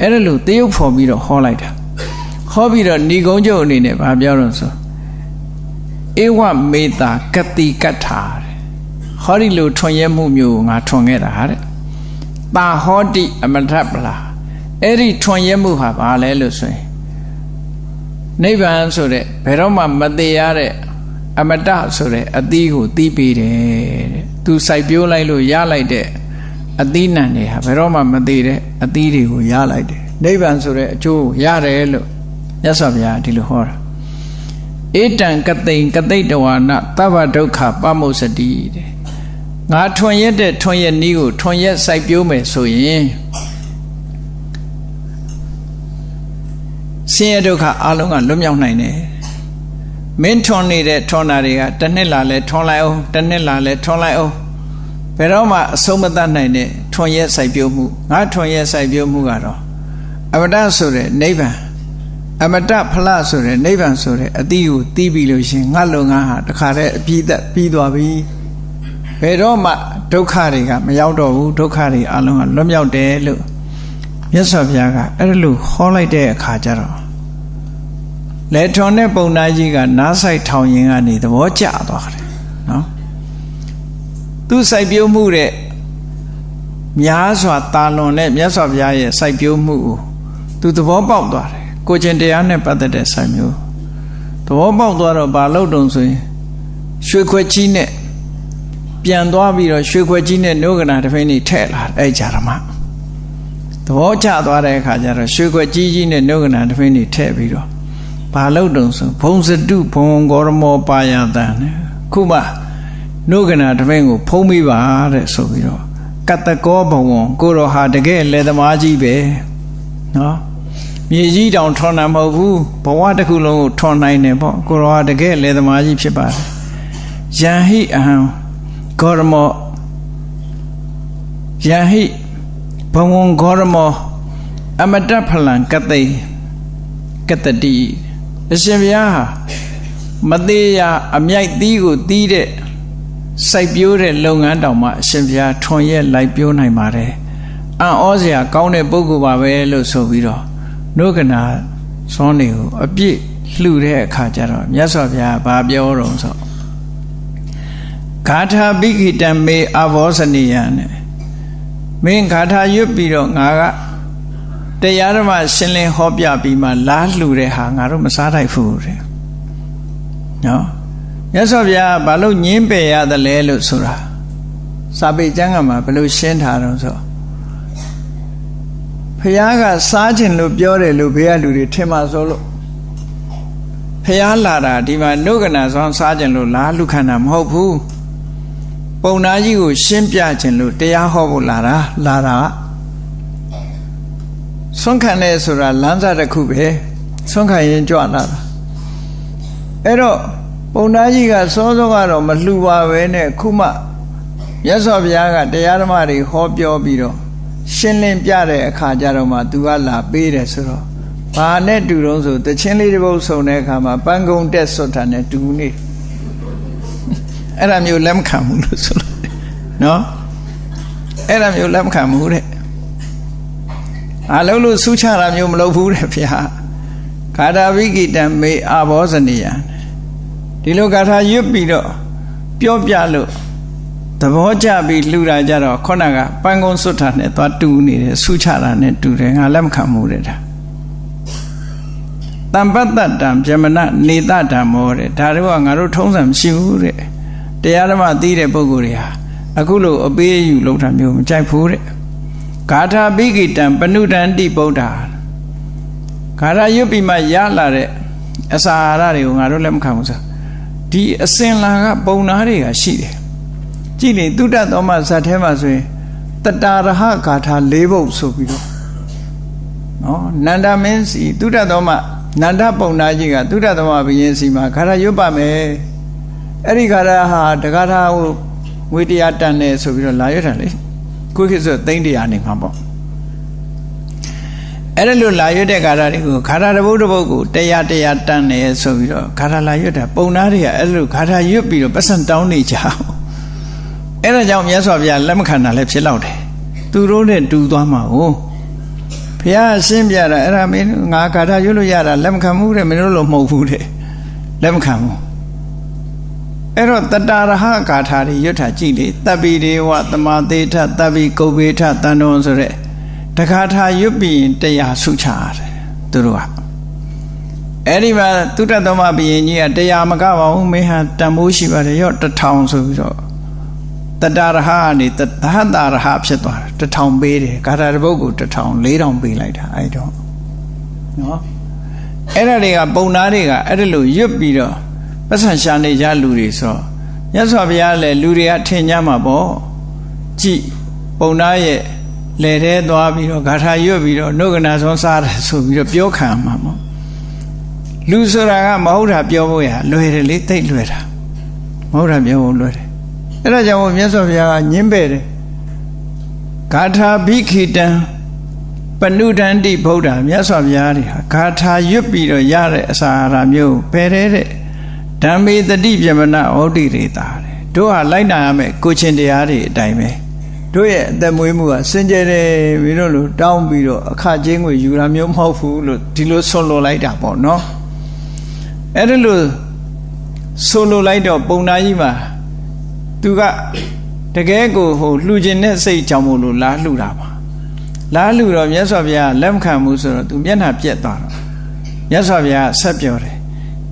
အဲ့ဒါလို့တရုပ်ဖော်ပြီးတော့ဟောလိုက်တာဟောပြီးတော့ဏီကုံကျုပ်အနေနဲ့ဗာပြောတော့ဆိုဧဝမေတာကတိကတ္ထာဟောဒီလိုထွန်ရက်မှုမျိုးကိုငါထွန်ခဲ့တာတဲ့တာဟောတိအမထပလာ အဲ့ဒီထွန်ရက်မှုဟာဘာလဲလို့ဆိုရင်နိဗ္ဗာန်ဆိုတဲ့ဘယ်တော့မှမသေးရတဲ့အမတဆိုတဲ့အသီးကိုသီးပေးတယ်တဲ့သူစိုက်ပျိုးလိုက်လို့ရလိုက်တဲ့အသီးနှံတွေဟာဘယ်တော့မှမသေးတဲ့အသီးတွေကိုရလိုက်တယ်နိဗ္ဗာန်ဆိုတဲ့အကျိုးကိုရတယ်လို့မြတ်စွာဘုရားဒီလိုဟောတာဧတံကတိန်ကတိတ်တဝါနသဗ္ဗဒုက္ခပမုစတိတဲ့ငါထွန်ရက်တဲ့ထွန်ရက်နီးကိုထွန်ရက်စိုက်ပျိုးမယ်ဆိုရင် ဆင်းရဲဒုက္ခအလုံးကလွတ်မြောက်နိုင်တယ်မင်းထွန်နေတဲ့ထွန်တာတွေကတစ်နှစ်လာလဲထွန်လိုက်အောင်တစ်နှစ်လာလဲထွန်လိုက်အောင်ဘယ်တော့မှအဆုံးမသတ်နိုင်တဲ့ထွန်ရက်စိုက်ပျိုးမှုငါထွန်ရက်စိုက်ပျိုးမှုကတော့အမတဆိုတဲ့နိဗ္ဗာန်အမတဖလဆိုတဲ့နိဗ္ဗာန်ဆိုတဲ့အတိကိုတီးပြီးလို့ရှင်ငါလုံငါဟာတခါတည်းအပြည့်သက်ပြီးသွားပြီဘယ်တော့မှဒုက္ခတွေကမရောက်တော့ဘူးဒုက္ခတွေအလုံးကလွတ်မြောက်တယ်လို့ မြတ်စွာဘုရားကအဲ့လိုခေါ်လိုက်တဲ့အခါကျတော့လေထွန်တဲ့ပုံနာကြီးကနားဆိုင်ထောင်ရင်ကနေသဘောကျသွားတယ်နော်သူစိုက်ပျိုးမှုတဲ့များစွာတာလွန်တဲ့မြတ်စွာဘုရားရဲ့စိုက်ပျိုးမှုကိုသူသဘောပေါက်သွားတယ်ကိုကျင်တရားနဲ့ပတ်သက်တဲ့စိုက်မျိုးသဘောပေါက်သွားတော့ဘာလို့တုံဆိုရင်ရွှေခွက်ကြီးနဲ့ပြန်သွားပြီးတော့ရွှေခွက်ကြီးနဲ့နှုတ်ကနာတစ်ဖိနေထဲ့လာအဲ့ကြရမှာ သဘောကျသွားတဲ့အခါကျတော့ရွှေခွက်ကြီးကြီးနဲ့နှုတ်ကနာတစ်ဖိနေထဲ့ပြီးတော့ဘာလို့တုံဆိုဘုံစတုဘုံဂေါရမောပါယတန်ခုမှနှုတ်ကနာတစ်ဖိကိုဖုံးမိပါတဲ့ဆိုပြီးတော့ကတကောဘဝံကိုရောဟာတကယ်လက်သမားကြီးပဲနော်မြေကြီးတောင်ထွန်တာမဟုတ်ဘူးဘဝတစ်ခုလုံးကိုထွန်နိုင်တယ်ပေါ့ကိုရောဟာတကယ်လက်သမားကြီးဖြစ်ပါတယ်ယံဟိအဟံဂေါရမောယံဟိဘ ဝံဂေါရမောအမတဖလံကတိကတတိအရှင်ဘုရားဟာမသေးရအမြိုက်သီးကိုသီးတဲ့စိုက်ပျိုးတဲ့လုပ်ငန်းတောင်မှအရှင်ဘုရားထွန်ရက်လိုက်ပျိုးနိုင်ပါတယ်အံ့ဩစရာကောင်းတဲ့ပုဂ္ဂိုလ်ပါပဲလို့ဆိုပြီးတော့နှုတ်ကနာဇွန်တွေကိုအပြည့်လှူတဲ့အခါကျတော့မြတ်စွာဘုရားဘာပြောတော့ဆိုဂါထာပိခိတံမေအဘောဇနိယနဲ့ မင်းဂါထာရွတ်ပြီးတော့ငါကတရားဓမ္မရှင်းလင်းဟောပြပြီးမှလားလှူတဲ့ဟာငါတို့မစားထိုက်ဘူးတဲ့နော်မြတ်စွာဘုရားဘာလို့ညင်းပယ်ရသလဲလို့ဆိုတာစာပေကျမ်းကမှာဘယ်လိုရှင်းထားတော့ဆိုဖះကစားခြင်းလို့ပြောတယ်လို့ဘေးကလူတွေထင်မှဆိုလို့ဖះလာတာဒီမှာနှုတ်ကနာဆောင်စားခြင်းလို့လားလူခန္ဓာမဟုတ်ဘူး ပုံနာကြီးကို ရှင်းပြခြင်းလို့တရားဟောဖို့လာတာလာတာဆွန့်ခံတယ်ဆိုတာလမ်းစာတစ်ခုပဲဆွန့်ခံရင်ကြွလာတာအဲ့တော့ပုံသားကြီးကစောစောကတော့မလှူပါပဲနဲ့ခုမှမြတ်စွာဘုရားကတရားဓမ္မတွေဟောပြောပြီးတော့ရှင်းလင်းပြတဲ့အခါကျတော့မှသူကလာပေးတယ်ဆိုတော့ဘာနဲ့တူတော့ဆိုတချင်းလေးတစ်ပုဒ်ဆုံတဲ့အခါမှာပန်းကုံတက်ဆွတ်တာနဲ့တူနေ အဲ့ဒါမျိုးလက်မခံဘူးလို့ဆိုလို့နော်အဲ့ဒါမျိုးလက်မခံဘူးတဲ့အာလုံးလို့ဆူချတာမျိုးမလုပ်ဘူးတဲ့ဗျာခါတာဝိကိတံမေအာဘောဇနိယဒီလိုဂါထာရွတ်ပြီးတော့ပြောပြလို့သဘောကျပြီးလှူတာကြတော့ခုနကပန်းကုန်းစွတ်တာနဲ့သွားတူနေတယ်ဆူချတာနဲ့တူတယ်ငါလက်မခံမှုတဲ့ဒါတံပတ္တတံဗြဟ္မဏနေတတံမောတဲ့ဒါတော့ငါတို့ထုံးစံမရှိဘူးတဲ့ တရားဓမ္မသိတဲ့ပုဂ္ဂိုလ်တွေဟာအခုလိုအပေးအယူလုပ်တာမျိုးမကြိုက်ဘူးတဲ့ဂါထာပိကိတံပဏုတံတိဗုဒ္ဓဂါထာရွတ်ပြီးမှရလာတဲ့အစာအာဟာရတွေကိုငါတို့လက်မခံဘူးဆိုဒီအစင်လာကပုံနာတွေကရှိတယ်ကြည့်နေတုတ္တသောမဇတ်ထဲမှာဆိုရင်တတာရဟဂါထာ၄ပုဒ်ဆိုပြီးတော့နော်နန္ဒမင်းစီတုတ္တသောမနန္ဒပုံနာကြီးကတုတ္တသောမဘုရင်စီမှာဂါထာရွတ်ပါမယ် အဲ့ဒီဂါထာဟာတဂါထာကိုငွေတရားတန်တယ်ဆိုပြီးတော့လာရွတ်တာလေကိုခေတ်ဆိုသိန်းတရားနေမှာပေါ့အဲ့ဒါလို့လာရွတ်တဲ့ဂါထာတွေကိုဂါထာတစ်ပုဒ်တစ်ပုဒ်ကိုတရားတရားတန်တယ်ဆိုပြီးတော့ဂါထာလာရွတ်တာပုံနာတွေကအဲ့လိုဂါထာရွတ်ပြီးတော့ပတ်စံတောင်းနေကြအောင်အဲ့ဒါကြောင့်မြတ်စွာဘုရားလက်မခံတာလည်းဖြစ်တော့တယ်သူတို့နဲ့တူသွားမှာကိုဘုရားရှင်းပြတာအဲ့ဒါမင်းငါဂါထာရွတ်လို့ရတာလက်မခံဘူးတဲ့မင်းတို့လိုမဟုတ်ဘူးတဲ့လက်မခံဘူး အဲ့တော့တတရဟဂါထာတွေရွတ်တာကြည့်လေတပ်ပိဒေဝသမာသေးထတပ်ပိကုဗ္ဗေထတန်တော်ဆိုတဲ့တခါထာရွတ်ပြီးတရားဆုချရတယ်သူတို့ကအဲ့ဒီမှာသုတ္တသမဘုရင်ကြီးကတရားမကပါဘူးမင်းဟာတန်ဖိုးရှိပါတယ်ရော့တထောင်ဆိုပြီးတော့တတရဟကနေသဟတရဟဖြစ်သွားတယ်တထောင်ပေးတယ်ဂါထာတစ်ပုဒ်ကိုတထောင်၄ထောင်ပေးလိုက်တာအဲ့တော့နော်အဲ့ဒါတွေကပုံနာတွေကအဲ့ဒါလိုရွတ်ပြီးတော့ ပတ်စံရှာနေကြလူတွေဆိုရသော်ဘုရားလည်းလူတွေကထင်ကြမှာပေါ့ကြည်ပုံနာရဲ့လေထဲသွားပြီးတော့ဂါထာရွတ်ပြီးတော့နှုတ်ကနာဆုံးစားတယ်ဆိုပြီးတော့ပြောခံမှာပေါ့လူဆိုတာကမဟုတ်တာပြောဖို့ရလွယ်တယ်လေသိလွယ်တာမဟုတ်တာပြောဖို့လွယ်တယ်အဲ့ဒါကြောင့်မြတ်စွာဘုရားကညင်းပဲ့တယ်ဂါထာဘိခိတံပဏုဒန္တိဗုဒ္ဓမြတ်စွာဘုရားတွေဟာဂါထာရွတ်ပြီးတော့ရတဲ့အစာအာဟာမျိုးပယ်တဲ့ ဓမ္မေတတိပြမနာဩတိရေတာတဲ့တို့ဟာလိုက်နာရမယ်ကိုချင်းတရားတွေအတိုင်းပဲတို့ရဲ့အသက်မွေးမှုကစင်ကြယ်တယ်မင်းတို့လိုတောင်းပြီးတော့အခချင်းကိုယူတာမျိုးမဟုတ်ဘူးလို့ဒီလိုဆွလွန်လိုက်တာပေါ့နော်အဲ့ဒါလို့ဆွလွန်လိုက်တော့ပုံနာကြီးမှာသူကတကယ်ကိုဟိုလှူခြင်းနဲ့စိတ်ကြောင့်မို့လို့လားလှူတာပါလားလှူတော့မြတ်စွာဘုရားလက်မခံဘူးဆိုတော့သူမျက်နှာပြက်သွားတော့မြတ်စွာဘုရားဆက်ပြောတယ်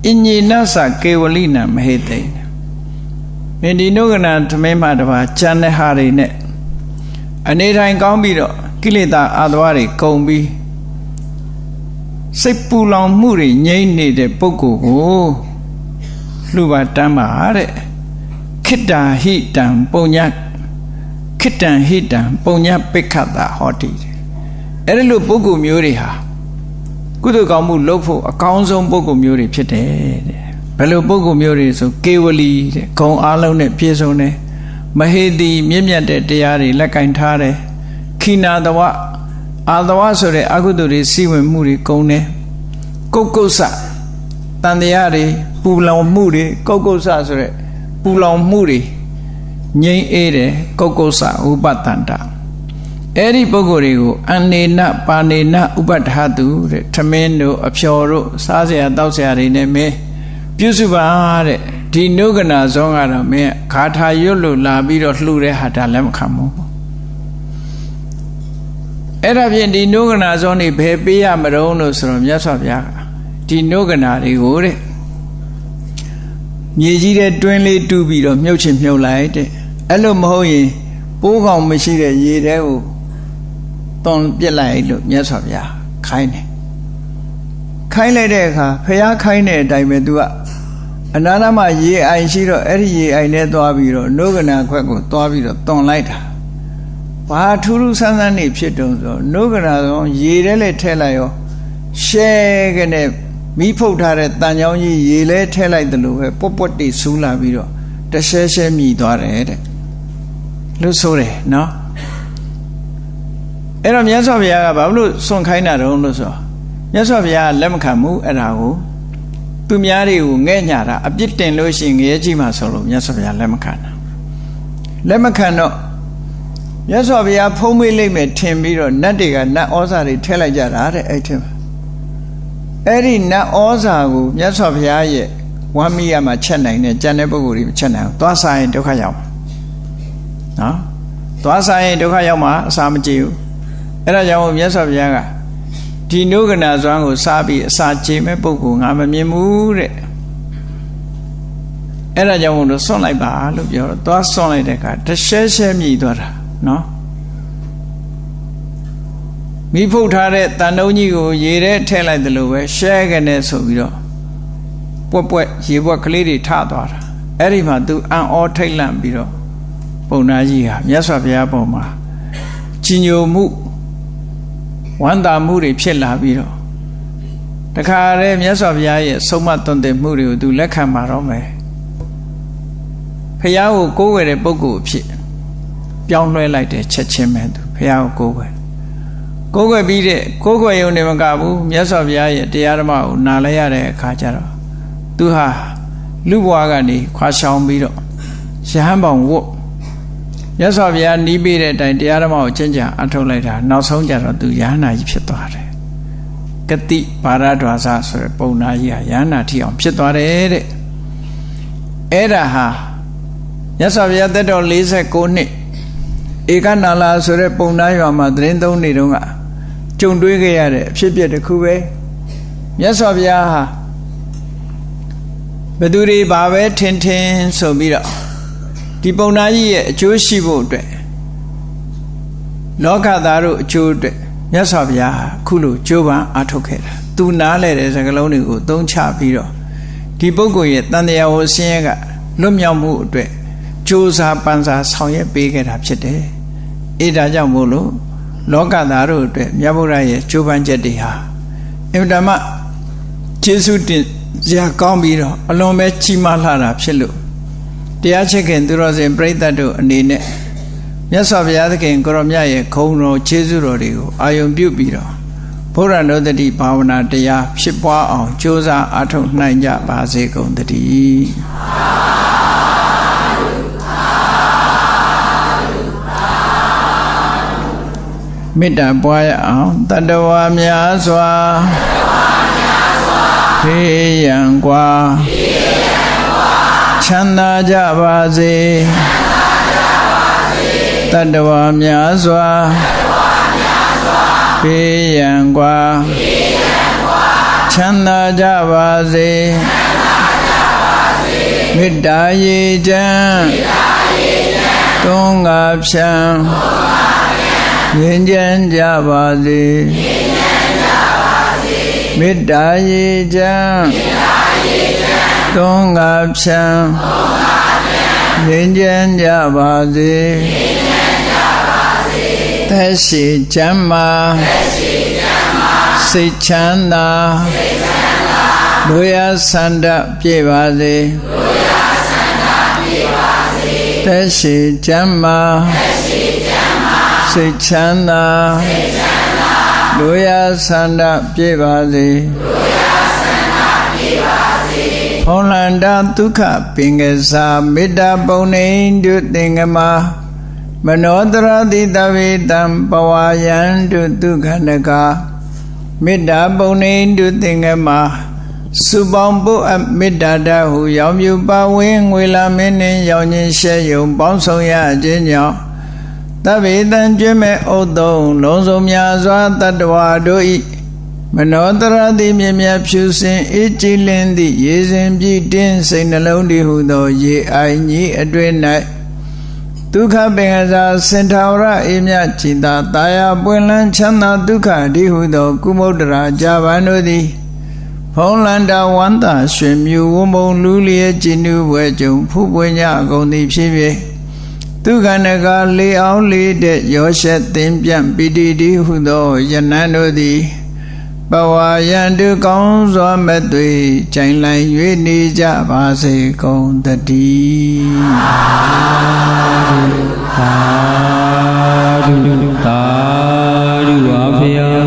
အညေနသကေဝလိနမဟေတိမင်းဒီနုကနာသမင်းမှတပါကျန်တဲ့ဟာတွေနဲ့အနေထိုင်ကောင်းပြီးတော့ကိလေသာအာသဝတွေကုန်ပြီးစိတ်ပူလောင်မှုတွေငြိမ့်နေတဲ့ပုဂ္ဂိုလ်ကိုလှူပါတမ်းပါတဲ့ခိတ္တာဟိတံပုံညခိတ္တံဟိတံပုံညပိခတ်တာဟောတိအဲ့ဒီလိုပုဂ္ဂိုလ်မျိုးတွေဟာ ကုသိုလ်ကောင်းမှုလုပ်ဖို့အကောင်းဆုံးပုဂ္ဂိုလ်မျိုးတွေဖြစ်တယ်တဲ့ဘယ်လိုပုဂ္ဂိုလ်မျိုးတွေဆိုကေဝလီတဲ့ဂုံအားလုံးနဲ့ပြည့်စုံတယ်မဟေတိမြင့်မြတ်တဲ့တရားတွေလက်ကင်ထားတယ်ခိနာတဝအာတဝဆိုတဲ့အကုသိုလ်တွေစီဝင်မှုတွေကုန်တယ်ကုတ်ကုတ်ဆတန်တရားတွေပူလောင်မှုတွေကုတ်ကုတ်ဆဆိုတဲ့ပူလောင်မှုတွေငြိမ့်အေးတယ်ကုတ်ကုတ်ဆဥပတန္တ အဲ့ဒီပုဂ္ဂိုလ်တွေကိုအနေနပါနေနဥပတ္ထသူတဲ့ထမင်းတို့အဖျော်တို့စားစရာတောက်စရာတွေနဲ့မင်းပြုစုပါတဲ့ဒီနုကနာဇောကတော့မင်းဂါထာရွတ်လို့လာပြီးတော့လှူတဲ့ဟာဒါလည်းမခံဘူးအဲ့ဒါဖြင့်ဒီနုကနာဇောနေဘယ်ပေးရမတုံးလို့ဆိုတော့မြတ်စွာဘုရားဒီနုကနာတွေကိုတဲ့မြေကြီးတဲ့တွင်းလေးတူးပြီးတော့မြုပ်ချင်မြုပ်လိုက်တဲ့အဲ့လိုမဟုတ်ရင်ပိုးကောင်မရှိတဲ့ရေတဲကို တွန်ပြစ်လိုက်လို့မြတ်စွာဘုရားခိုင်းတယ်ခိုင်းလိုက်တဲ့အခါဖះခိုင်းတဲ့အတိုင်းပဲသူကအနာနာမရေအိုင်ရှိတော့အဲ့ဒီရေအိုင်နဲ့သွားပြီးတော့နှုတ်ကနာခွက်ကိုသွားပြီးတော့တွန်လိုက်တာဘာထူးထူးဆန်းဆန်းနေဖြစ်တုံဆိုနှုတ်ကနာဆိုရေထဲလဲထဲလိုက်ရောရှဲကနေမိဖုတ်ထားတဲ့တန်ချောင်းကြီးရေလဲထဲလိုက်တယ်လို့ပဲပွတ်ပွတ်တိဆူးလာပြီးတော့တရှဲရှဲမြည်သွားတယ်တဲ့လို့ဆိုတယ်နော် အဲ့တော့မြတ်စွာဘုရားကဘာလို့စွန့်ခိုင်းတာတုံးလို့ဆိုမြတ်စွာဘုရားလက်မခံဘူးအဲ့ဒါကိုသူများတွေကိုငဲ့ညာတာအပြစ်တင်လို့ရှိရင်ငရဲကြီးမှဆိုလို့မြတ်စွာဘုရားလက်မခံတာလက်မခံတော့မြတ်စွာဘုရားဖုံးမေးလိုက်မယ်ထင်ပြီးတော့နတ်တွေကနတ်ဩဇာတွေထည့်လိုက်ကြတာတဲ့အဲ့ထင်အဲ့ဒီနတ်ဩဇာကိုမြတ်စွာဘုရားရဲ့ဝမ်းမီးရမှာချက်နိုင်တဲ့ကြံတဲ့ပုဂ္ဂိုလ်တွေမချက်နိုင်ဘူးသွားစားရင်ဒုက္ခရောက်နော်သွားစားရင်ဒုက္ခရောက်မှာအစာမကြေဘူး အဲ့ဒါကြောင့်မြတ်စွာဘုရားကဒီနုကနာဇွမ်းကိုစားပြီးအစာကြေမဲ့ပုဂ္ဂိုလ်ငါမမြင်ဘူးတဲ့အဲ့ဒါကြောင့်မို့လို့စွန့်လိုက်ပါလို့ပြောတော့သွားစွန့်လိုက်တဲ့အခါတရှဲရှဲမြည်သွားတာနော်မိဖုတ်ထားတဲ့တန်တုံးကြီးကိုရေထဲထည့်လိုက်တယ်လို့ပဲရှဲကနေဆိုပြီးတော့ပွက်ပွက်ရေပွက်ကလေးတွေထသွားတာအဲ့ဒီမှာသူအံ့ဩထိတ်လန့်ပြီးတော့ပုံနာကြီးဟာမြတ်စွာဘုရားပုံမှာကြီးညိုမှု ဝမ်းသာမှုတွေဖြစ်လာပြီးတော့တခါတည်းမြတ်စွာဘုရားရဲ့ဆုံးမသွန်သင်မှုတွေကိုသူလက်ခံပါတော့မယ်ဖះကိုကိုးဝယ်တဲ့ပုဂ္ဂိုလ်အဖြစ်ပြောင်းလဲလိုက်တဲ့ချက်ချင်းပဲသူဖះကိုကိုးဝယ်ကိုးကွယ်ပြီးတဲ့ကိုးကွယ်ရုံနဲ့မကဘူးမြတ်စွာဘုရားရဲ့တရားဓမ္မကိုနားလဲရတဲ့အခါကျတော့သူဟာလူဘဝကနေခွာရှောင်ပြီးတော့ရဟန်းပေါင်ဝတ် မြတ်စွာဘုရားနီးပေးတဲ့အတိုင်းတရားဓမ္မကိုကျင့်ကြံအထောက်လိုက်တာနောက်ဆုံးကျတော့သူရဟန္တာကြီးဖြစ်သွားတယ်ကတိဘာရဒွါစဆိုတဲ့ပုံနာကြီးဟာရဟန္တာထီအောင်ဖြစ်သွားတယ်တဲ့အဲ့ဒါဟာမြတ်စွာဘုရားတက်တော်49နှစ်ဧကနာလာဆိုတဲ့ပုံနာရွာမှာသတင်းသုံးနေတုန်းကကြုံတွေ့ခဲ့ရတဲ့အဖြစ်အပျက်တစ်ခုပဲမြတ်စွာဘုရားဟာဘသူတွေဘာပဲထင်ထင်ဆိုပြီးတော့ ဒီပုံနာကြီးရဲ့အကျိုးရှိဖို့အတွက်လောကသားတို့အကျိုးအတွက်မြတ်စွာဘုရားဟာခုလိုကြိုးပမ်းအားထုတ်ခဲ့တာသူနားလဲတဲ့စကားလုံးတွေကိုသုံးချပြီးတော့ဒီပုဂ္ဂိုလ်ရဲ့တန်တရားဟောဆင်းရဲကလွတ်မြောက်မှုအတွက်ကြိုးစားပန်းစားဆောင်ရွက်ပေးခဲ့တာဖြစ်တယ်အဲဒါကြောင့်မို့လို့လောကသားတို့အတွက်မြတ်ဗုဒ္ဓရဲ့ကြိုးပမ်းချက်တွေဟာအင်တမကျေးဇူးတင်စရာကောင်းပြီးတော့အလွန်ပဲကြီးမားလှတာဖြစ်လို့ တရားချစ်ခင်သူတော်စင်ပြိဿတ်တို့အနေနဲ့မြတ်စွာဘုရားသခင်ကိုရောမြတ်ရဲ့ခုံတော်ကျေးဇူးတော်တွေကိုအာယုံပြုပြီးတော့ဘုရားနောတတိဘာဝနာတရားဖြစ်ပွားအောင်ကြိုးစားအားထုတ်နိုင်ကြပါစေကုန်သတည်းမေတ္တာပွားရအောင်တတဝါများစွာဖေးရန်กว่า ချမ်းသာကြပါစေတတဝါများစွာဖေးရန်กว่าချမ်းသာကြပါစေမေတ္တာရေချမ်းသုံးငါဖြံငြိမ်းချမ်းကြပါစေမေတ္တာရေချမ်း သုံးငါဖြံငြိမ်းချမ်းကြပါစေသက်ရှိချမ်းမာစိတ်ချမ်းသာလူရဆန္ဒပြေပါစေသက်ရှိချမ်းမာစိတ်ချမ်းသာလူရဆန္ဒပြေပါစေ ဟောလန္တာဒုက္ခပင်ကစားမေတ္တာပုံနေတုသင်္ကမမနောတရတိတဝေတံပဝါယံတုဒုက္ခနကမေတ္တာပုံနေတုသင်္ကမစုပေါင်းပုအမေတ္တာတဟုရောင်မြူပါဝင်းငွေလာမင်းနှင့်ရောင်ခြင်းရှဲယုံပေါင်းဆောင်ရခြင်းကြောင့်တဗေတံကျွမဲ့ဥတုံလုံးစုံများစွာတတ္တဝါတို့ဤ မနောတရတိမြမြဖြူစင်အေးကြည်လင်းသည့်ရေစဉ်ပြည့်တင်းစိတ်နှလုံးတည်ဟုသော ရေအိုင်ကြီးအတွင်၌ဒုက္ခပင်ကစားစင်ထာဝရအေးမြကြည်သာတာယာပွင့်လန်းချမ်းသာဒုက္ခဒီဟုသော ကုမုဒ္ဒရာဇာဗန်တို့သည်ဖုံးလန္တာဝန္တာရွှင်မြူဝုံမုံလူလျက်ကြည်နူးဝဲကြုံဖူးပွင့်ကြအကုန်သည်ဖြစ်ဖြစ်သူခန္ဓကလေအောင်လေးတဲ့ရောရှက်သင်ပြန့်ပိတိတိဟုသောယနန်းတို့သည် ပဝါယန္တုကောင်းစွာမသွေကြိုင်လန်၍နေကြပါစေကုန်တတိသာဓုသာဓုသာဓုပါဗျာ